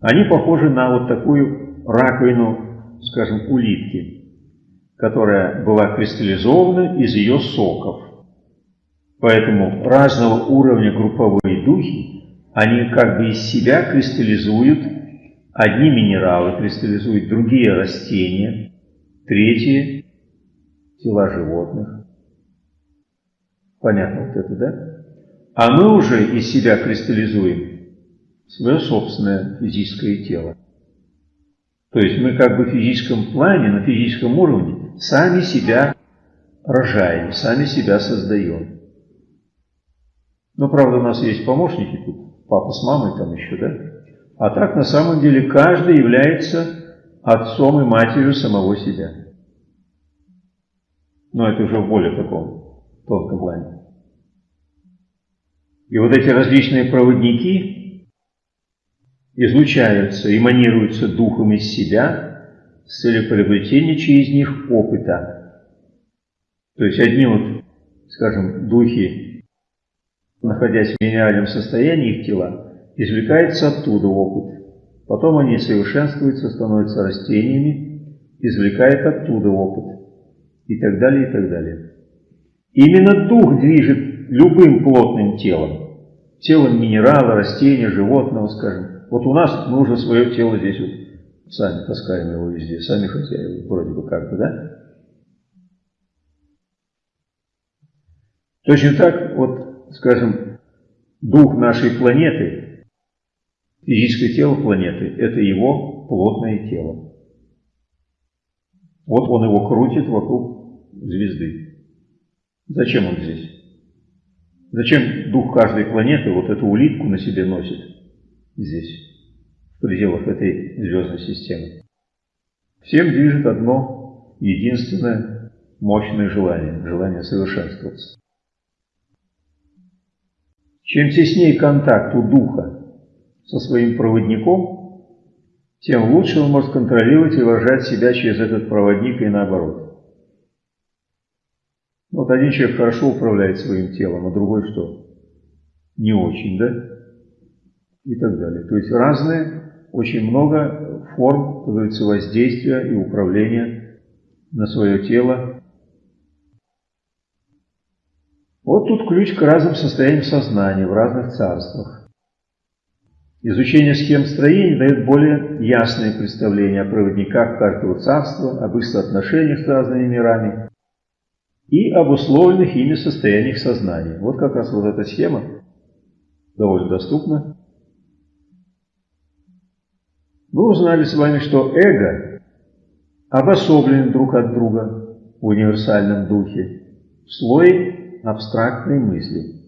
они похожи на вот такую раковину, скажем, улитки – которая была кристаллизована из ее соков. Поэтому разного уровня групповые духи, они как бы из себя кристаллизуют, одни минералы кристаллизуют, другие растения, третьи тела животных. Понятно вот это, да? А мы уже из себя кристаллизуем свое собственное физическое тело. То есть мы как бы в физическом плане, на физическом уровне сами себя рожаем, сами себя создаем. Но, правда, у нас есть помощники тут, папа с мамой там еще, да? А так, на самом деле, каждый является отцом и матерью самого себя. Но это уже в более таком тонком плане. И вот эти различные проводники излучаются, эманируются духом из себя – с целью приобретения через них опыта. То есть одни вот, скажем, духи, находясь в минеральном состоянии их тела, извлекается оттуда опыт. Потом они совершенствуются, становятся растениями, извлекают оттуда опыт. И так далее, и так далее. Именно дух движет любым плотным телом. Телом минерала, растения, животного, скажем. Вот у нас мы уже свое тело здесь вот сами таскаем его везде, сами хозяева, вроде бы как бы, да? Точно так, вот, скажем, дух нашей планеты, физическое тело планеты, это его плотное тело. Вот он его крутит вокруг звезды. Зачем он здесь? Зачем дух каждой планеты вот эту улитку на себе носит здесь, в пределах этой звездной системы? Всем движет одно единственное мощное желание, желание совершенствоваться. Чем теснее контакт у духа со своим проводником, тем лучше он может контролировать и выражать себя через этот проводник и наоборот. Вот один человек хорошо управляет своим телом, а другой что? Не очень, да? И так далее. То есть разные, очень много форм, как говорится, воздействия и управления на свое тело Тут ключ к разным состояниям сознания в разных царствах. Изучение схем строения дает более ясное представление о проводниках каждого царства, об их соотношениях с разными мирами и об условленных ими состояниях сознания. Вот как раз вот эта схема довольно доступна. Мы узнали с вами, что эго обособлен друг от друга в универсальном духе в слое абстрактной мысли.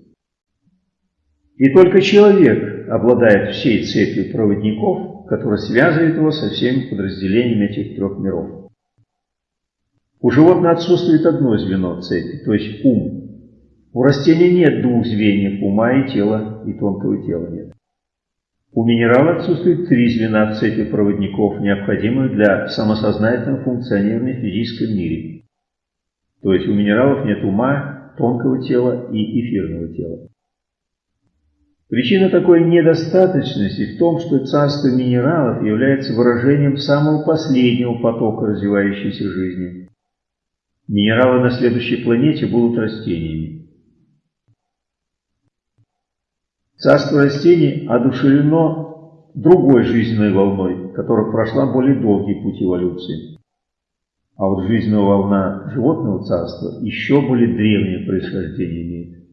И только человек обладает всей цепью проводников, которая связывает его со всеми подразделениями этих трех миров. У животного отсутствует одно звено цепи, то есть ум. У растения нет двух звеньев ума и тела, и тонкого тела нет. У минерала отсутствует три звена цепи проводников, необходимых для самосознательного функционирования в физическом мире. То есть у минералов нет ума, тонкого тела и эфирного тела. Причина такой недостаточности в том, что царство минералов является выражением самого последнего потока развивающейся жизни. Минералы на следующей планете будут растениями. Царство растений одушевлено другой жизненной волной, которая прошла более долгий путь эволюции. А вот жизненная волна животного царства еще более древнее происхождение имеет.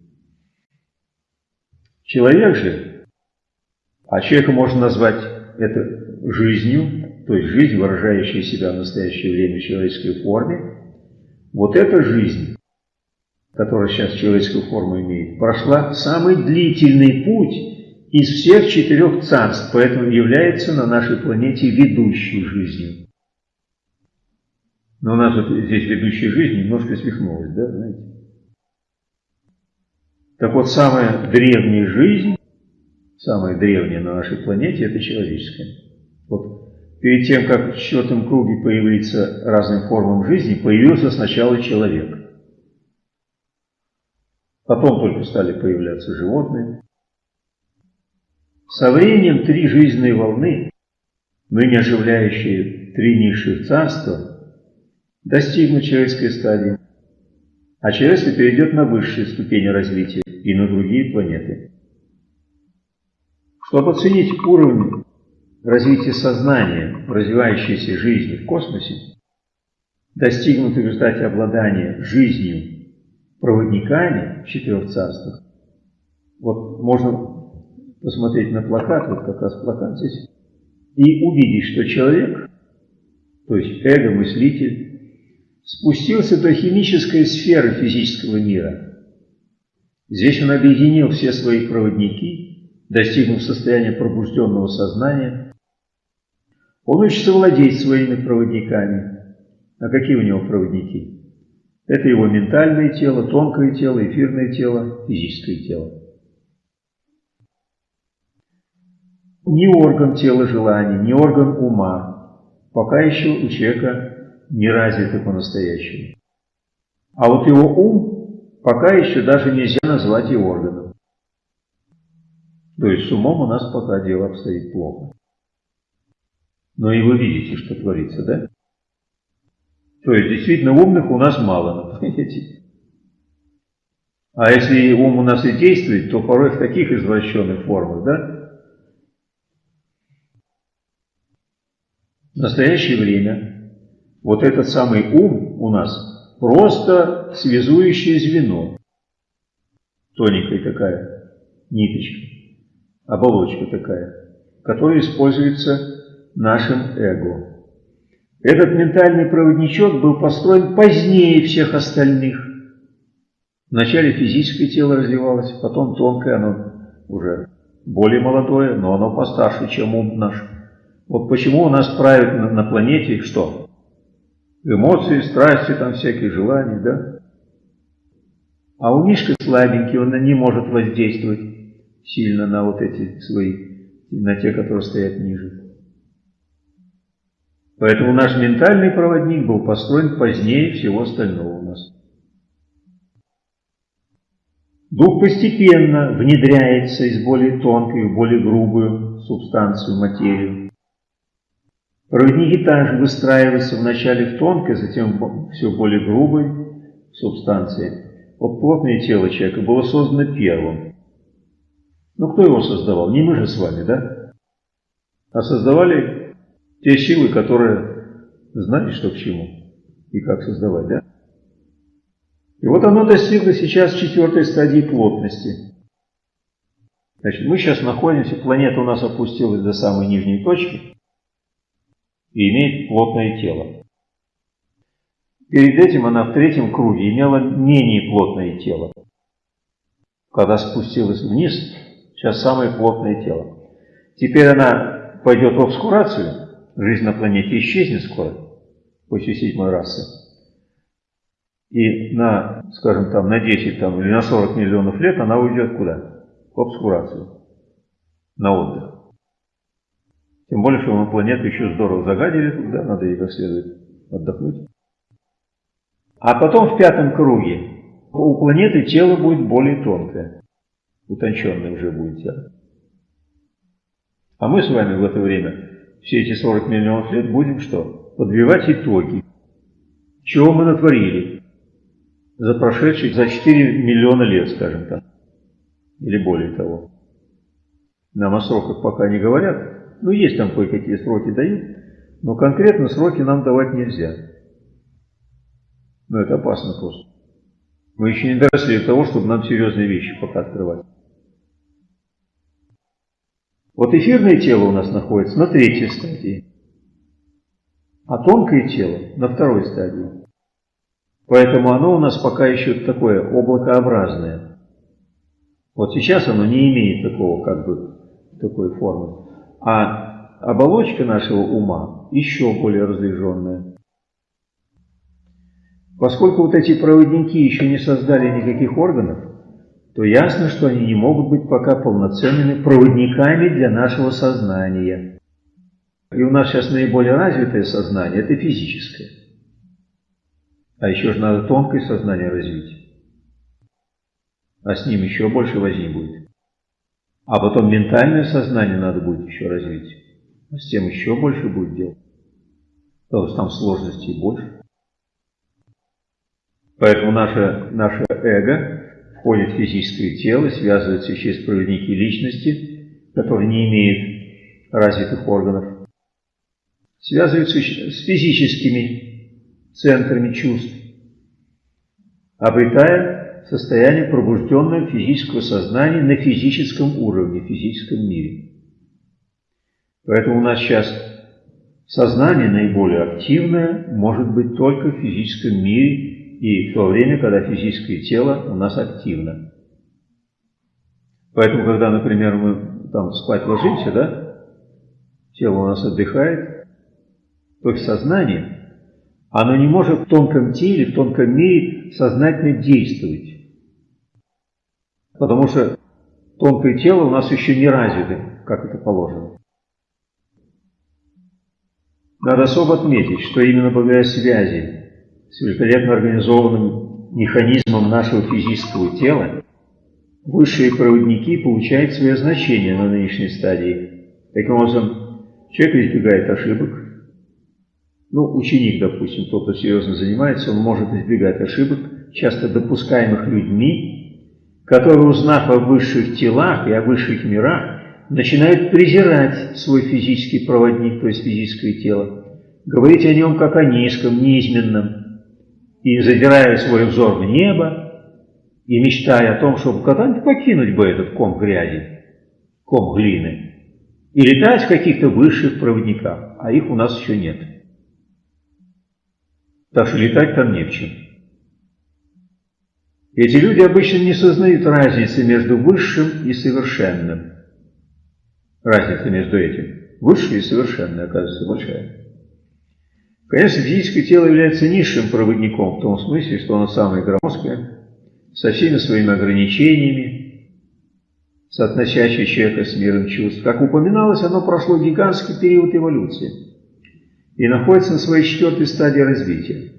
Человек же, а человека можно назвать это жизнью, то есть жизнь, выражающая себя в настоящее время в человеческой форме, вот эта жизнь, которая сейчас человеческую форму имеет, прошла самый длительный путь из всех четырех царств, поэтому является на нашей планете ведущей жизнью. Но у нас вот здесь ведущая жизнь немножко свихнулась, да, знаете? Так вот, самая древняя жизнь, самая древняя на нашей планете, это человеческая. Вот перед тем, как в четвертом круге появиться разным формам жизни, появился сначала человек. Потом только стали появляться животные. Со временем три жизненные волны, ныне оживляющие три низших царства, достигнут человеческой стадии, а человечество перейдет на высшие ступени развития и на другие планеты. Чтобы оценить уровень развития сознания развивающейся жизни в космосе, достигнутый в результате обладания жизнью проводниками в четырех царствах, вот можно посмотреть на плакат, вот как раз плакат здесь, и увидеть, что человек, то есть эго-мыслитель, спустился до химической сферы физического мира. Здесь он объединил все свои проводники, достигнув состояния пробужденного сознания. Он учится владеть своими проводниками. А какие у него проводники? Это его ментальное тело, тонкое тело, эфирное тело, физическое тело. Ни орган тела желаний, ни орган ума пока еще у человека не развиты по-настоящему. А вот его ум пока еще даже нельзя назвать и органом. То есть с умом у нас пока дело обстоит плохо. Но и вы видите, что творится, да? То есть действительно умных у нас мало, <laughs> понимаете? А если ум у нас и действует, то порой в таких извращенных формах, да? В настоящее время вот этот самый ум у нас просто связующее звено. Тоненькая такая ниточка, оболочка такая, которая используется нашим эго. Этот ментальный проводничок был построен позднее всех остальных. Вначале физическое тело развивалось, потом тонкое, оно уже более молодое, но оно постарше, чем ум наш. Вот почему у нас правят на, на планете что? Эмоции, страсти, там всякие желания, да? А у Мишка слабенький, он не может воздействовать сильно на вот эти свои, на те, которые стоят ниже. Поэтому наш ментальный проводник был построен позднее всего остального у нас. Дух постепенно внедряется из более тонкой в более грубую субстанцию, материю. Проводники также выстраиваются вначале в тонкой, затем все более грубой субстанции. Вот плотное тело человека было создано первым. Ну, кто его создавал? Не мы же с вами, да? А создавали те силы, которые знали, что к чему и как создавать, да? И вот оно достигло сейчас четвертой стадии плотности. Значит, мы сейчас находимся, планета у нас опустилась до самой нижней точки и имеет плотное тело. Перед этим она в третьем круге имела менее плотное тело. Когда спустилась вниз, сейчас самое плотное тело. Теперь она пойдет в обскурацию, жизнь на планете исчезнет скоро, после седьмой расы и на, скажем там, на 10 там, или на 40 миллионов лет она уйдет куда? В обскурацию, на отдых. Тем более, что мы планету еще здорово загадили туда, надо ей как следует отдохнуть. А потом в пятом круге у планеты тело будет более тонкое, утонченное уже будет тело. А мы с вами в это время, все эти 40 миллионов лет, будем что? Подбивать итоги. Чего мы натворили? за прошедшие, за 4 миллиона лет, скажем так, или более того. Нам о сроках пока не говорят, ну есть там кое-какие сроки дают, но конкретно сроки нам давать нельзя. Но это опасно просто. Мы еще не доросли до того, чтобы нам серьезные вещи пока открывать. Вот эфирное тело у нас находится на третьей стадии, а тонкое тело на второй стадии. Поэтому оно у нас пока еще такое облакообразное. Вот сейчас оно не имеет такого, как бы, такой формы. А оболочка нашего ума еще более разряженная. Поскольку вот эти проводники еще не создали никаких органов, то ясно, что они не могут быть пока полноценными проводниками для нашего сознания. И у нас сейчас наиболее развитое сознание – это физическое. А еще же надо тонкое сознание развить. А с ним еще больше возни будет. А потом ментальное сознание надо будет еще развить. А с тем еще больше будет дел. Потому что там сложностей больше. Поэтому наше, наше эго входит в физическое тело, связывается еще с проводники личности, которые не имеют развитых органов. Связываются с физическими центрами чувств, обретая состояние пробужденного физического сознания на физическом уровне, в физическом мире. Поэтому у нас сейчас сознание наиболее активное может быть только в физическом мире и в то время, когда физическое тело у нас активно. Поэтому, когда, например, мы там спать ложимся, да, тело у нас отдыхает, то сознание оно не может в тонком теле, в тонком мире сознательно действовать. Потому что тонкое тело у нас еще не развито, как это положено. Надо особо отметить, что именно благодаря связи с великолепно организованным механизмом нашего физического тела высшие проводники получают свое значение на нынешней стадии. Таким образом, человек избегает ошибок, ну, ученик, допустим, тот, кто серьезно занимается, он может избегать ошибок, часто допускаемых людьми, которые, узнав о высших телах и о высших мирах, начинают презирать свой физический проводник, то есть физическое тело, говорить о нем как о низком, низменном, и задирая свой взор в небо, и мечтая о том, чтобы когда-нибудь покинуть бы этот ком грязи, ком глины, и летать в каких-то высших проводниках, а их у нас еще нет. Так что летать там не в чем. Эти люди обычно не сознают разницы между высшим и совершенным. Разница между этим. Высшее и совершенное, оказывается, большая. Конечно, физическое тело является низшим проводником в том смысле, что оно самое громоздкое, со всеми своими ограничениями, соотносящее человека с миром чувств. Как упоминалось, оно прошло гигантский период эволюции и находится на своей четвертой стадии развития.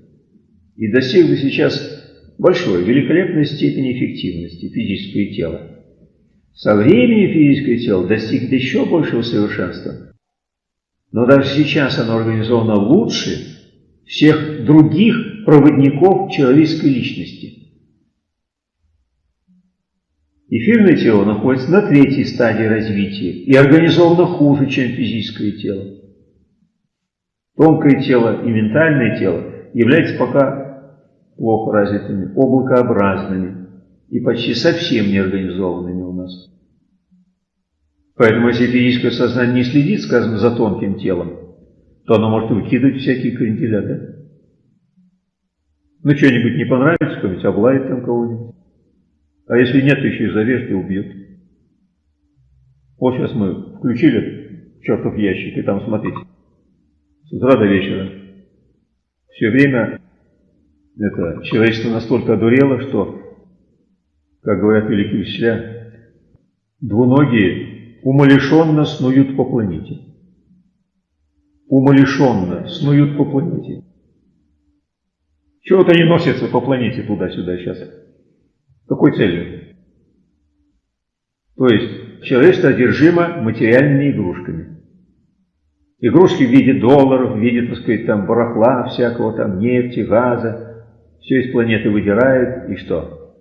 И достигло сейчас большой, великолепной степени эффективности физическое тело. Со временем физическое тело достигнет еще большего совершенства – но даже сейчас оно организовано лучше всех других проводников человеческой личности. Эфирное тело находится на третьей стадии развития и организовано хуже, чем физическое тело. Тонкое тело и ментальное тело являются пока плохо развитыми, облакообразными и почти совсем неорганизованными у нас. Поэтому если физическое сознание не следит, скажем, за тонким телом, то оно может выкидывать всякие кренделя, да? Ну, что-нибудь не понравится, кто-нибудь облает там кого-нибудь. А если нет, еще и зарежет и убьет. Вот сейчас мы включили чертов ящик, и там, смотрите, с утра до вечера. Все время это человечество настолько одурело, что, как говорят великие учителя, двуногие умалишенно снуют по планете. Умалишенно снуют по планете. Чего-то они носятся по планете туда-сюда сейчас. Какой целью? То есть человечество одержимо материальными игрушками. Игрушки в виде долларов, в виде, так сказать, там барахла всякого, там нефти, газа. Все из планеты выдирает, и что?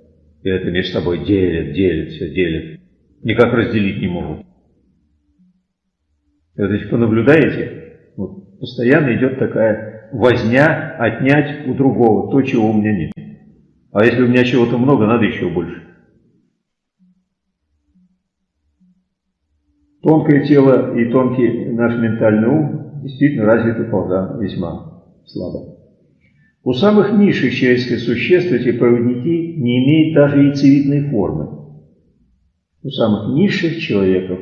И это между собой делят, делят, все делят. Никак разделить не могут. Вот если понаблюдаете, вот, постоянно идет такая возня отнять у другого то, чего у меня нет. А если у меня чего-то много, надо еще больше. Тонкое тело и тонкий наш ментальный ум действительно развиты пока весьма слабо. У самых низших человеческих существ эти проводники не имеют даже яйцевидной формы. У самых низших человеков,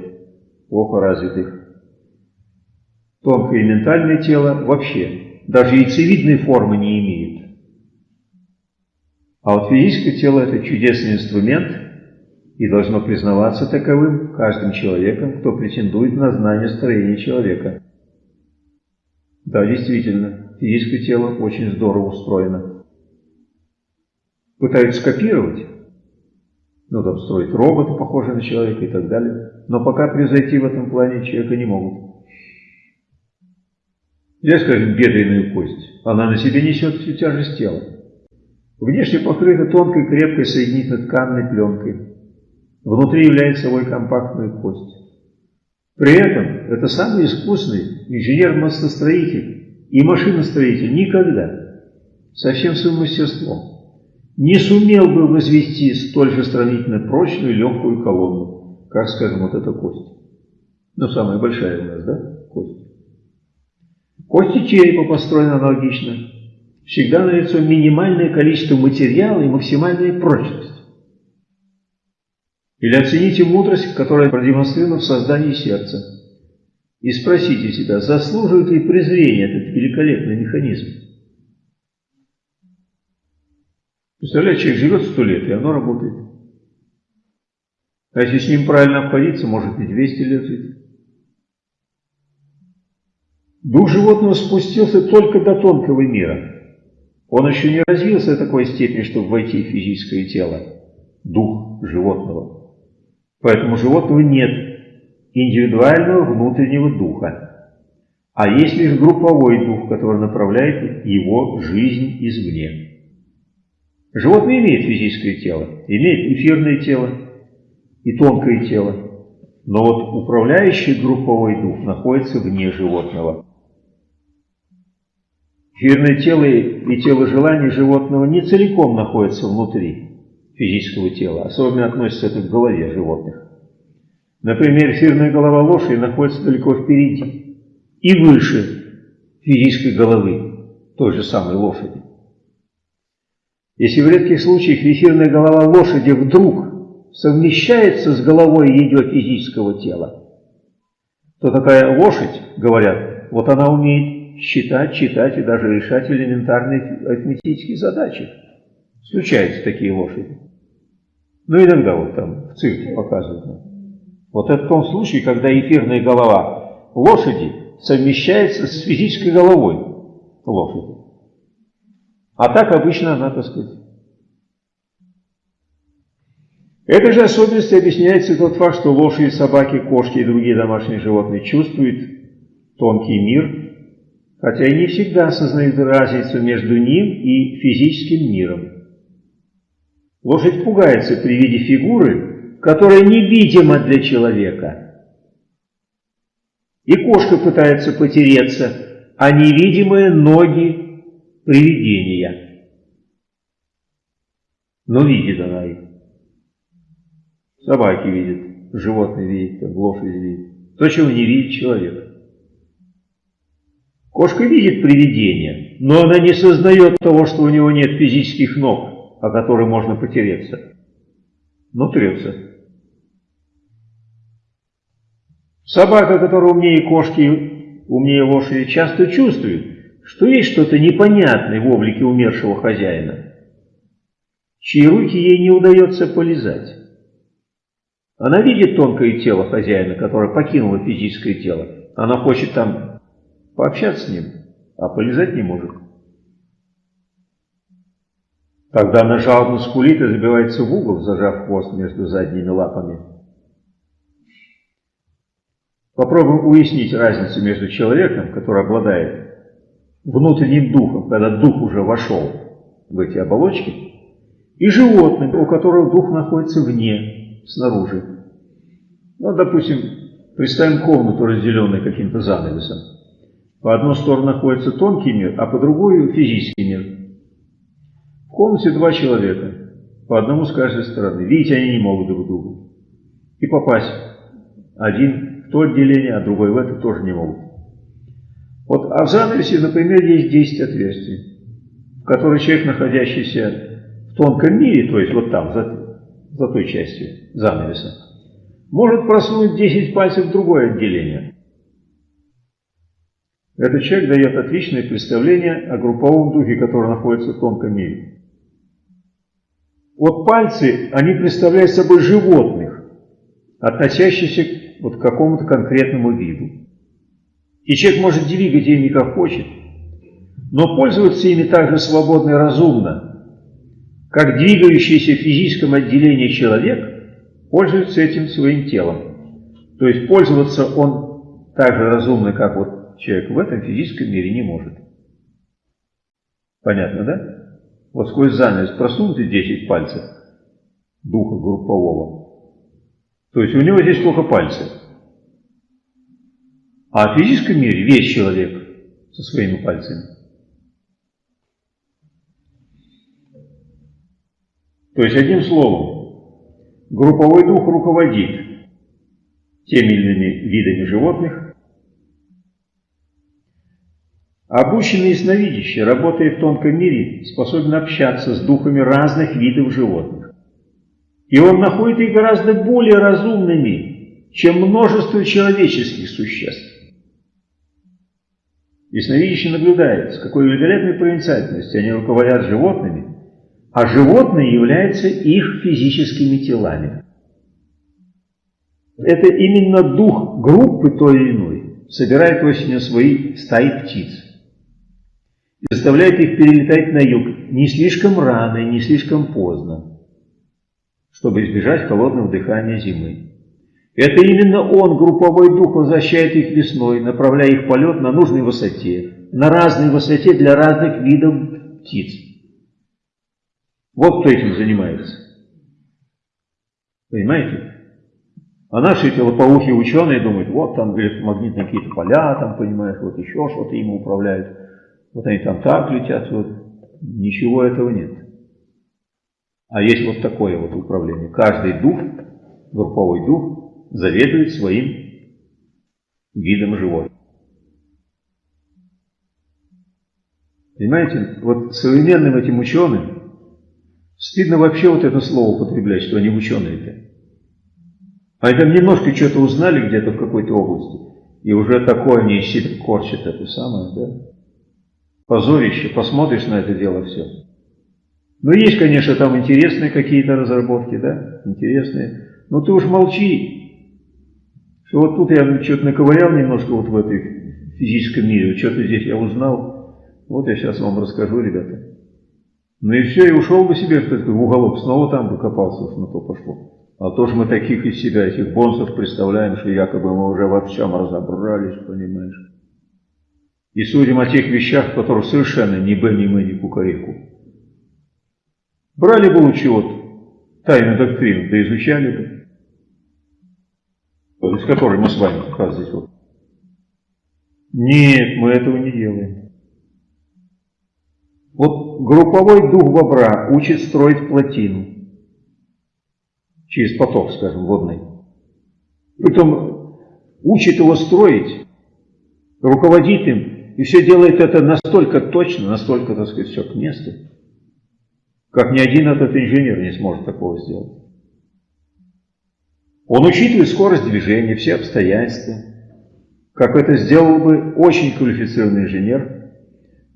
плохо развитых, Тонкое и ментальное тело вообще даже яйцевидной формы не имеют. А вот физическое тело – это чудесный инструмент и должно признаваться таковым каждым человеком, кто претендует на знание строения человека. Да, действительно, физическое тело очень здорово устроено. Пытаются копировать, ну там строить роботы, похожие на человека и так далее, но пока превзойти в этом плане человека не могут. Взять, скажем, бедренную кость. Она на себе несет всю тяжесть тела. Внешне покрыта тонкой, крепкой соединительно-тканной пленкой. Внутри является собой компактную кость. При этом это самый искусный инженер-мостостроитель и машиностроитель никогда со всем своим мастерством не сумел бы возвести столь же сравнительно прочную и легкую колонну, как, скажем, вот эта кость. Ну, самая большая у нас, да, кость. Кости черепа построены аналогично. Всегда налицо минимальное количество материала и максимальная прочность. Или оцените мудрость, которая продемонстрирована в создании сердца. И спросите себя, заслуживает ли презрения этот великолепный механизм. Представляете, человек живет сто лет, и оно работает. А если с ним правильно обходиться, может и 200 лет жить. Дух животного спустился только до тонкого мира. Он еще не развился до такой степени, чтобы войти в физическое тело. Дух животного. Поэтому животного нет индивидуального внутреннего духа. А есть лишь групповой дух, который направляет его жизнь извне. Животное имеет физическое тело, имеет эфирное тело и тонкое тело. Но вот управляющий групповой дух находится вне животного. Эфирное тело и тело желаний животного не целиком находятся внутри физического тела. Особенно относится это к голове животных. Например, эфирная голова лошади находится далеко впереди и выше физической головы той же самой лошади. Если в редких случаях эфирная голова лошади вдруг совмещается с головой ее физического тела, то такая лошадь, говорят, вот она умеет считать, читать и даже решать элементарные арифметические задачи. Случаются такие лошади. Ну, иногда вот там в цирке показывают. Вот это в том случае, когда эфирная голова лошади совмещается с физической головой лошади. А так обычно она, так сказать. Этой же особенностью объясняется тот факт, что лошади, собаки, кошки и другие домашние животные чувствуют тонкий мир, хотя и не всегда осознают разницу между ним и физическим миром. Лошадь пугается при виде фигуры, которая невидима для человека. И кошка пытается потереться, а невидимые ноги привидения. Но видит она их. Собаки видят, животные видят, лошадь видит. То, чего не видит человек. Кошка видит привидение, но она не сознает того, что у него нет физических ног о который можно потереться. Но трется. Собака, которая умнее кошки, умнее лошади, часто чувствует, что есть что-то непонятное в облике умершего хозяина, чьи руки ей не удается полезать. Она видит тонкое тело хозяина, которое покинуло физическое тело. Она хочет там пообщаться с ним, а полезать не может. Тогда она жалобно скулит и забивается в угол, зажав хвост между задними лапами. Попробуем уяснить разницу между человеком, который обладает внутренним духом, когда дух уже вошел в эти оболочки, и животным, у которого дух находится вне, снаружи. Ну, допустим, представим комнату, разделенную каким-то занавесом. По одну сторону находится тонкий мир, а по другую физический мир. В комнате два человека, по одному с каждой стороны. Видеть они не могут друг друга. И попасть один то отделение, а другой в это тоже не могут. Вот, а в занавесе, например, есть 10 отверстий, в которые человек, находящийся в тонком мире, то есть вот там, за, за той частью занавеса, может просунуть 10 пальцев в другое отделение. Этот человек дает отличное представление о групповом духе, который находится в тонком мире. Вот пальцы, они представляют собой животных, относящихся вот к какому-то конкретному виду. И человек может двигать ими как хочет, но пользоваться ими так же свободно и разумно, как двигающийся в физическом отделении человек пользуется этим своим телом. То есть пользоваться он так же разумно, как вот человек в этом физическом мире не может. Понятно, да? вот сквозь занавес просунуты 10 пальцев духа группового. То есть у него здесь только пальцы. А в физическом мире весь человек со своими пальцами. То есть, одним словом, групповой дух руководит теми или иными видами животных, Обученный ясновидящий, работая в тонком мире, способен общаться с духами разных видов животных. И он находит их гораздо более разумными, чем множество человеческих существ. Ясновидящий наблюдает, с какой великолепной проницательностью они руководят животными, а животные являются их физическими телами. Это именно дух группы той или иной собирает осенью свои стаи птиц и заставляет их перелетать на юг не слишком рано и не слишком поздно, чтобы избежать холодного дыхания зимы. Это именно он, групповой дух, возвращает их весной, направляя их полет на нужной высоте, на разной высоте для разных видов птиц. Вот кто этим занимается. Понимаете? А наши лопоухие ученые думают, вот там электромагнитные какие-то поля, там, понимаешь, вот еще что-то им управляют. Вот они там так летят, вот. Ничего этого нет. А есть вот такое вот управление. Каждый дух, групповой дух, заведует своим видом живой. Понимаете, вот современным этим ученым стыдно вообще вот это слово употреблять, что они ученые-то. А это немножко что-то узнали где-то в какой-то области, и уже такое они себя корчат это самое, да? Позорище, посмотришь на это дело все. Ну, есть, конечно, там интересные какие-то разработки, да, интересные. Но ты уж молчи, что вот тут я что-то наковырял немножко вот в этой физическом мире, что-то здесь я узнал, вот я сейчас вам расскажу, ребята. Ну и все, и ушел бы себе в уголок, снова там бы копался, уж на то пошло. А то же мы таких из себя, этих бонсов представляем, что якобы мы уже во всем разобрались, понимаешь. И судим о тех вещах, в которых совершенно ни Б, ни Мы, ни Кукареку. Брали бы лучше вот тайную доктрину, да изучали бы, из которой мы с вами как раз здесь вот. Нет, мы этого не делаем. Вот групповой дух бобра учит строить плотину через поток, скажем, водный. Притом учит его строить, руководит им, и все делает это настолько точно, настолько, так сказать, все к месту, как ни один этот инженер не сможет такого сделать. Он учитывает скорость движения, все обстоятельства, как это сделал бы очень квалифицированный инженер,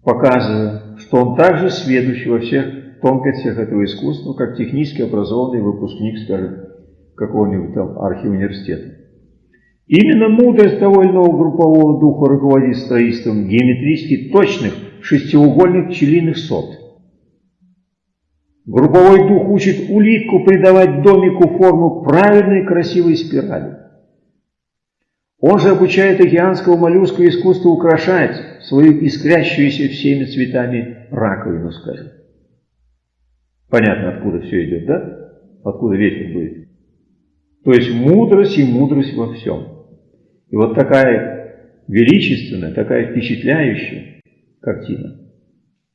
показывая, что он также сведущ во всех тонкостях этого искусства, как технически образованный выпускник, скажем, какого-нибудь там архиуниверситета. Именно мудрость иного группового духа руководит строительством геометрически точных шестиугольных пчелиных сот. Групповой дух учит улитку придавать домику форму правильной красивой спирали. Он же обучает океанского моллюска искусству украшать свою искрящуюся всеми цветами раковину, скажем. Понятно, откуда все идет, да? Откуда ветер будет. То есть мудрость и мудрость во всем. И вот такая величественная, такая впечатляющая картина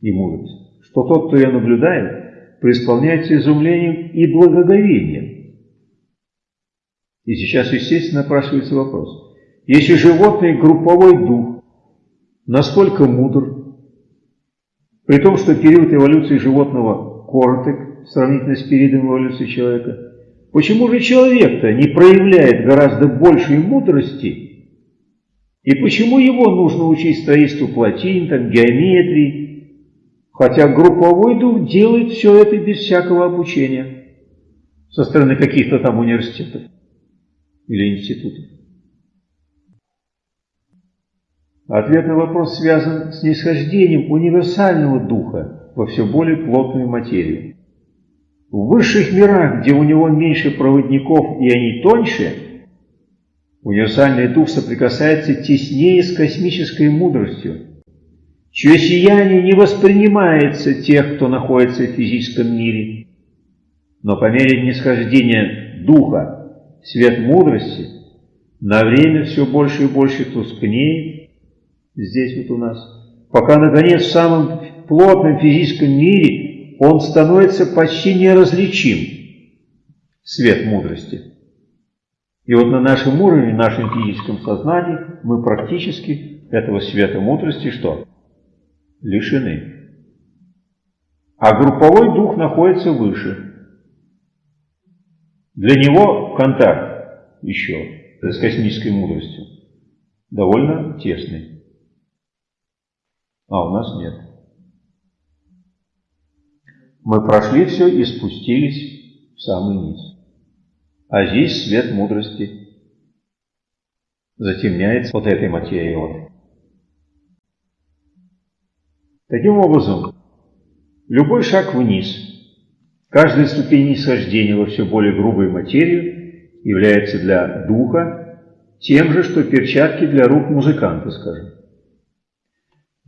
и мудрость, что тот, кто ее наблюдает, преисполняется изумлением и благоговением. И сейчас, естественно, напрашивается вопрос. Если животный групповой дух настолько мудр, при том, что период эволюции животного короток сравнительно с периодом эволюции человека, почему же человек-то не проявляет гораздо большей мудрости? И почему его нужно учить строительству плотин, там, геометрии, хотя групповой дух делает все это без всякого обучения со стороны каких-то там университетов или институтов? Ответ на вопрос связан с нисхождением универсального духа во все более плотную материю. В высших мирах, где у него меньше проводников и они тоньше, универсальный дух соприкасается теснее с космической мудростью, чье сияние не воспринимается тех, кто находится в физическом мире. Но по мере нисхождения духа свет мудрости на время все больше и больше тускнеет, здесь вот у нас, пока, наконец, в самом плотном физическом мире он становится почти неразличим, свет мудрости. И вот на нашем уровне, в нашем физическом сознании, мы практически этого света мудрости что? Лишены. А групповой дух находится выше. Для него контакт еще с космической мудростью довольно тесный. А у нас нет. Мы прошли все и спустились в самый низ. А здесь свет мудрости затемняется вот этой материей. Таким образом, любой шаг вниз, каждая ступень нисхождения во все более грубую материю является для духа тем же, что перчатки для рук музыканта, скажем.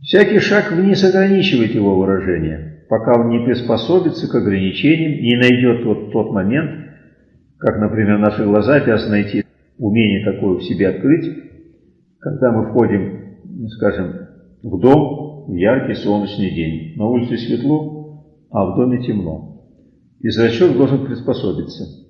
Всякий шаг вниз ограничивает его выражение, пока он не приспособится к ограничениям и не найдет вот тот момент, как, например, наши глаза обязаны найти умение такое в себе открыть, когда мы входим, скажем, в дом, яркий солнечный день. На улице светло, а в доме темно. И зрачок должен приспособиться.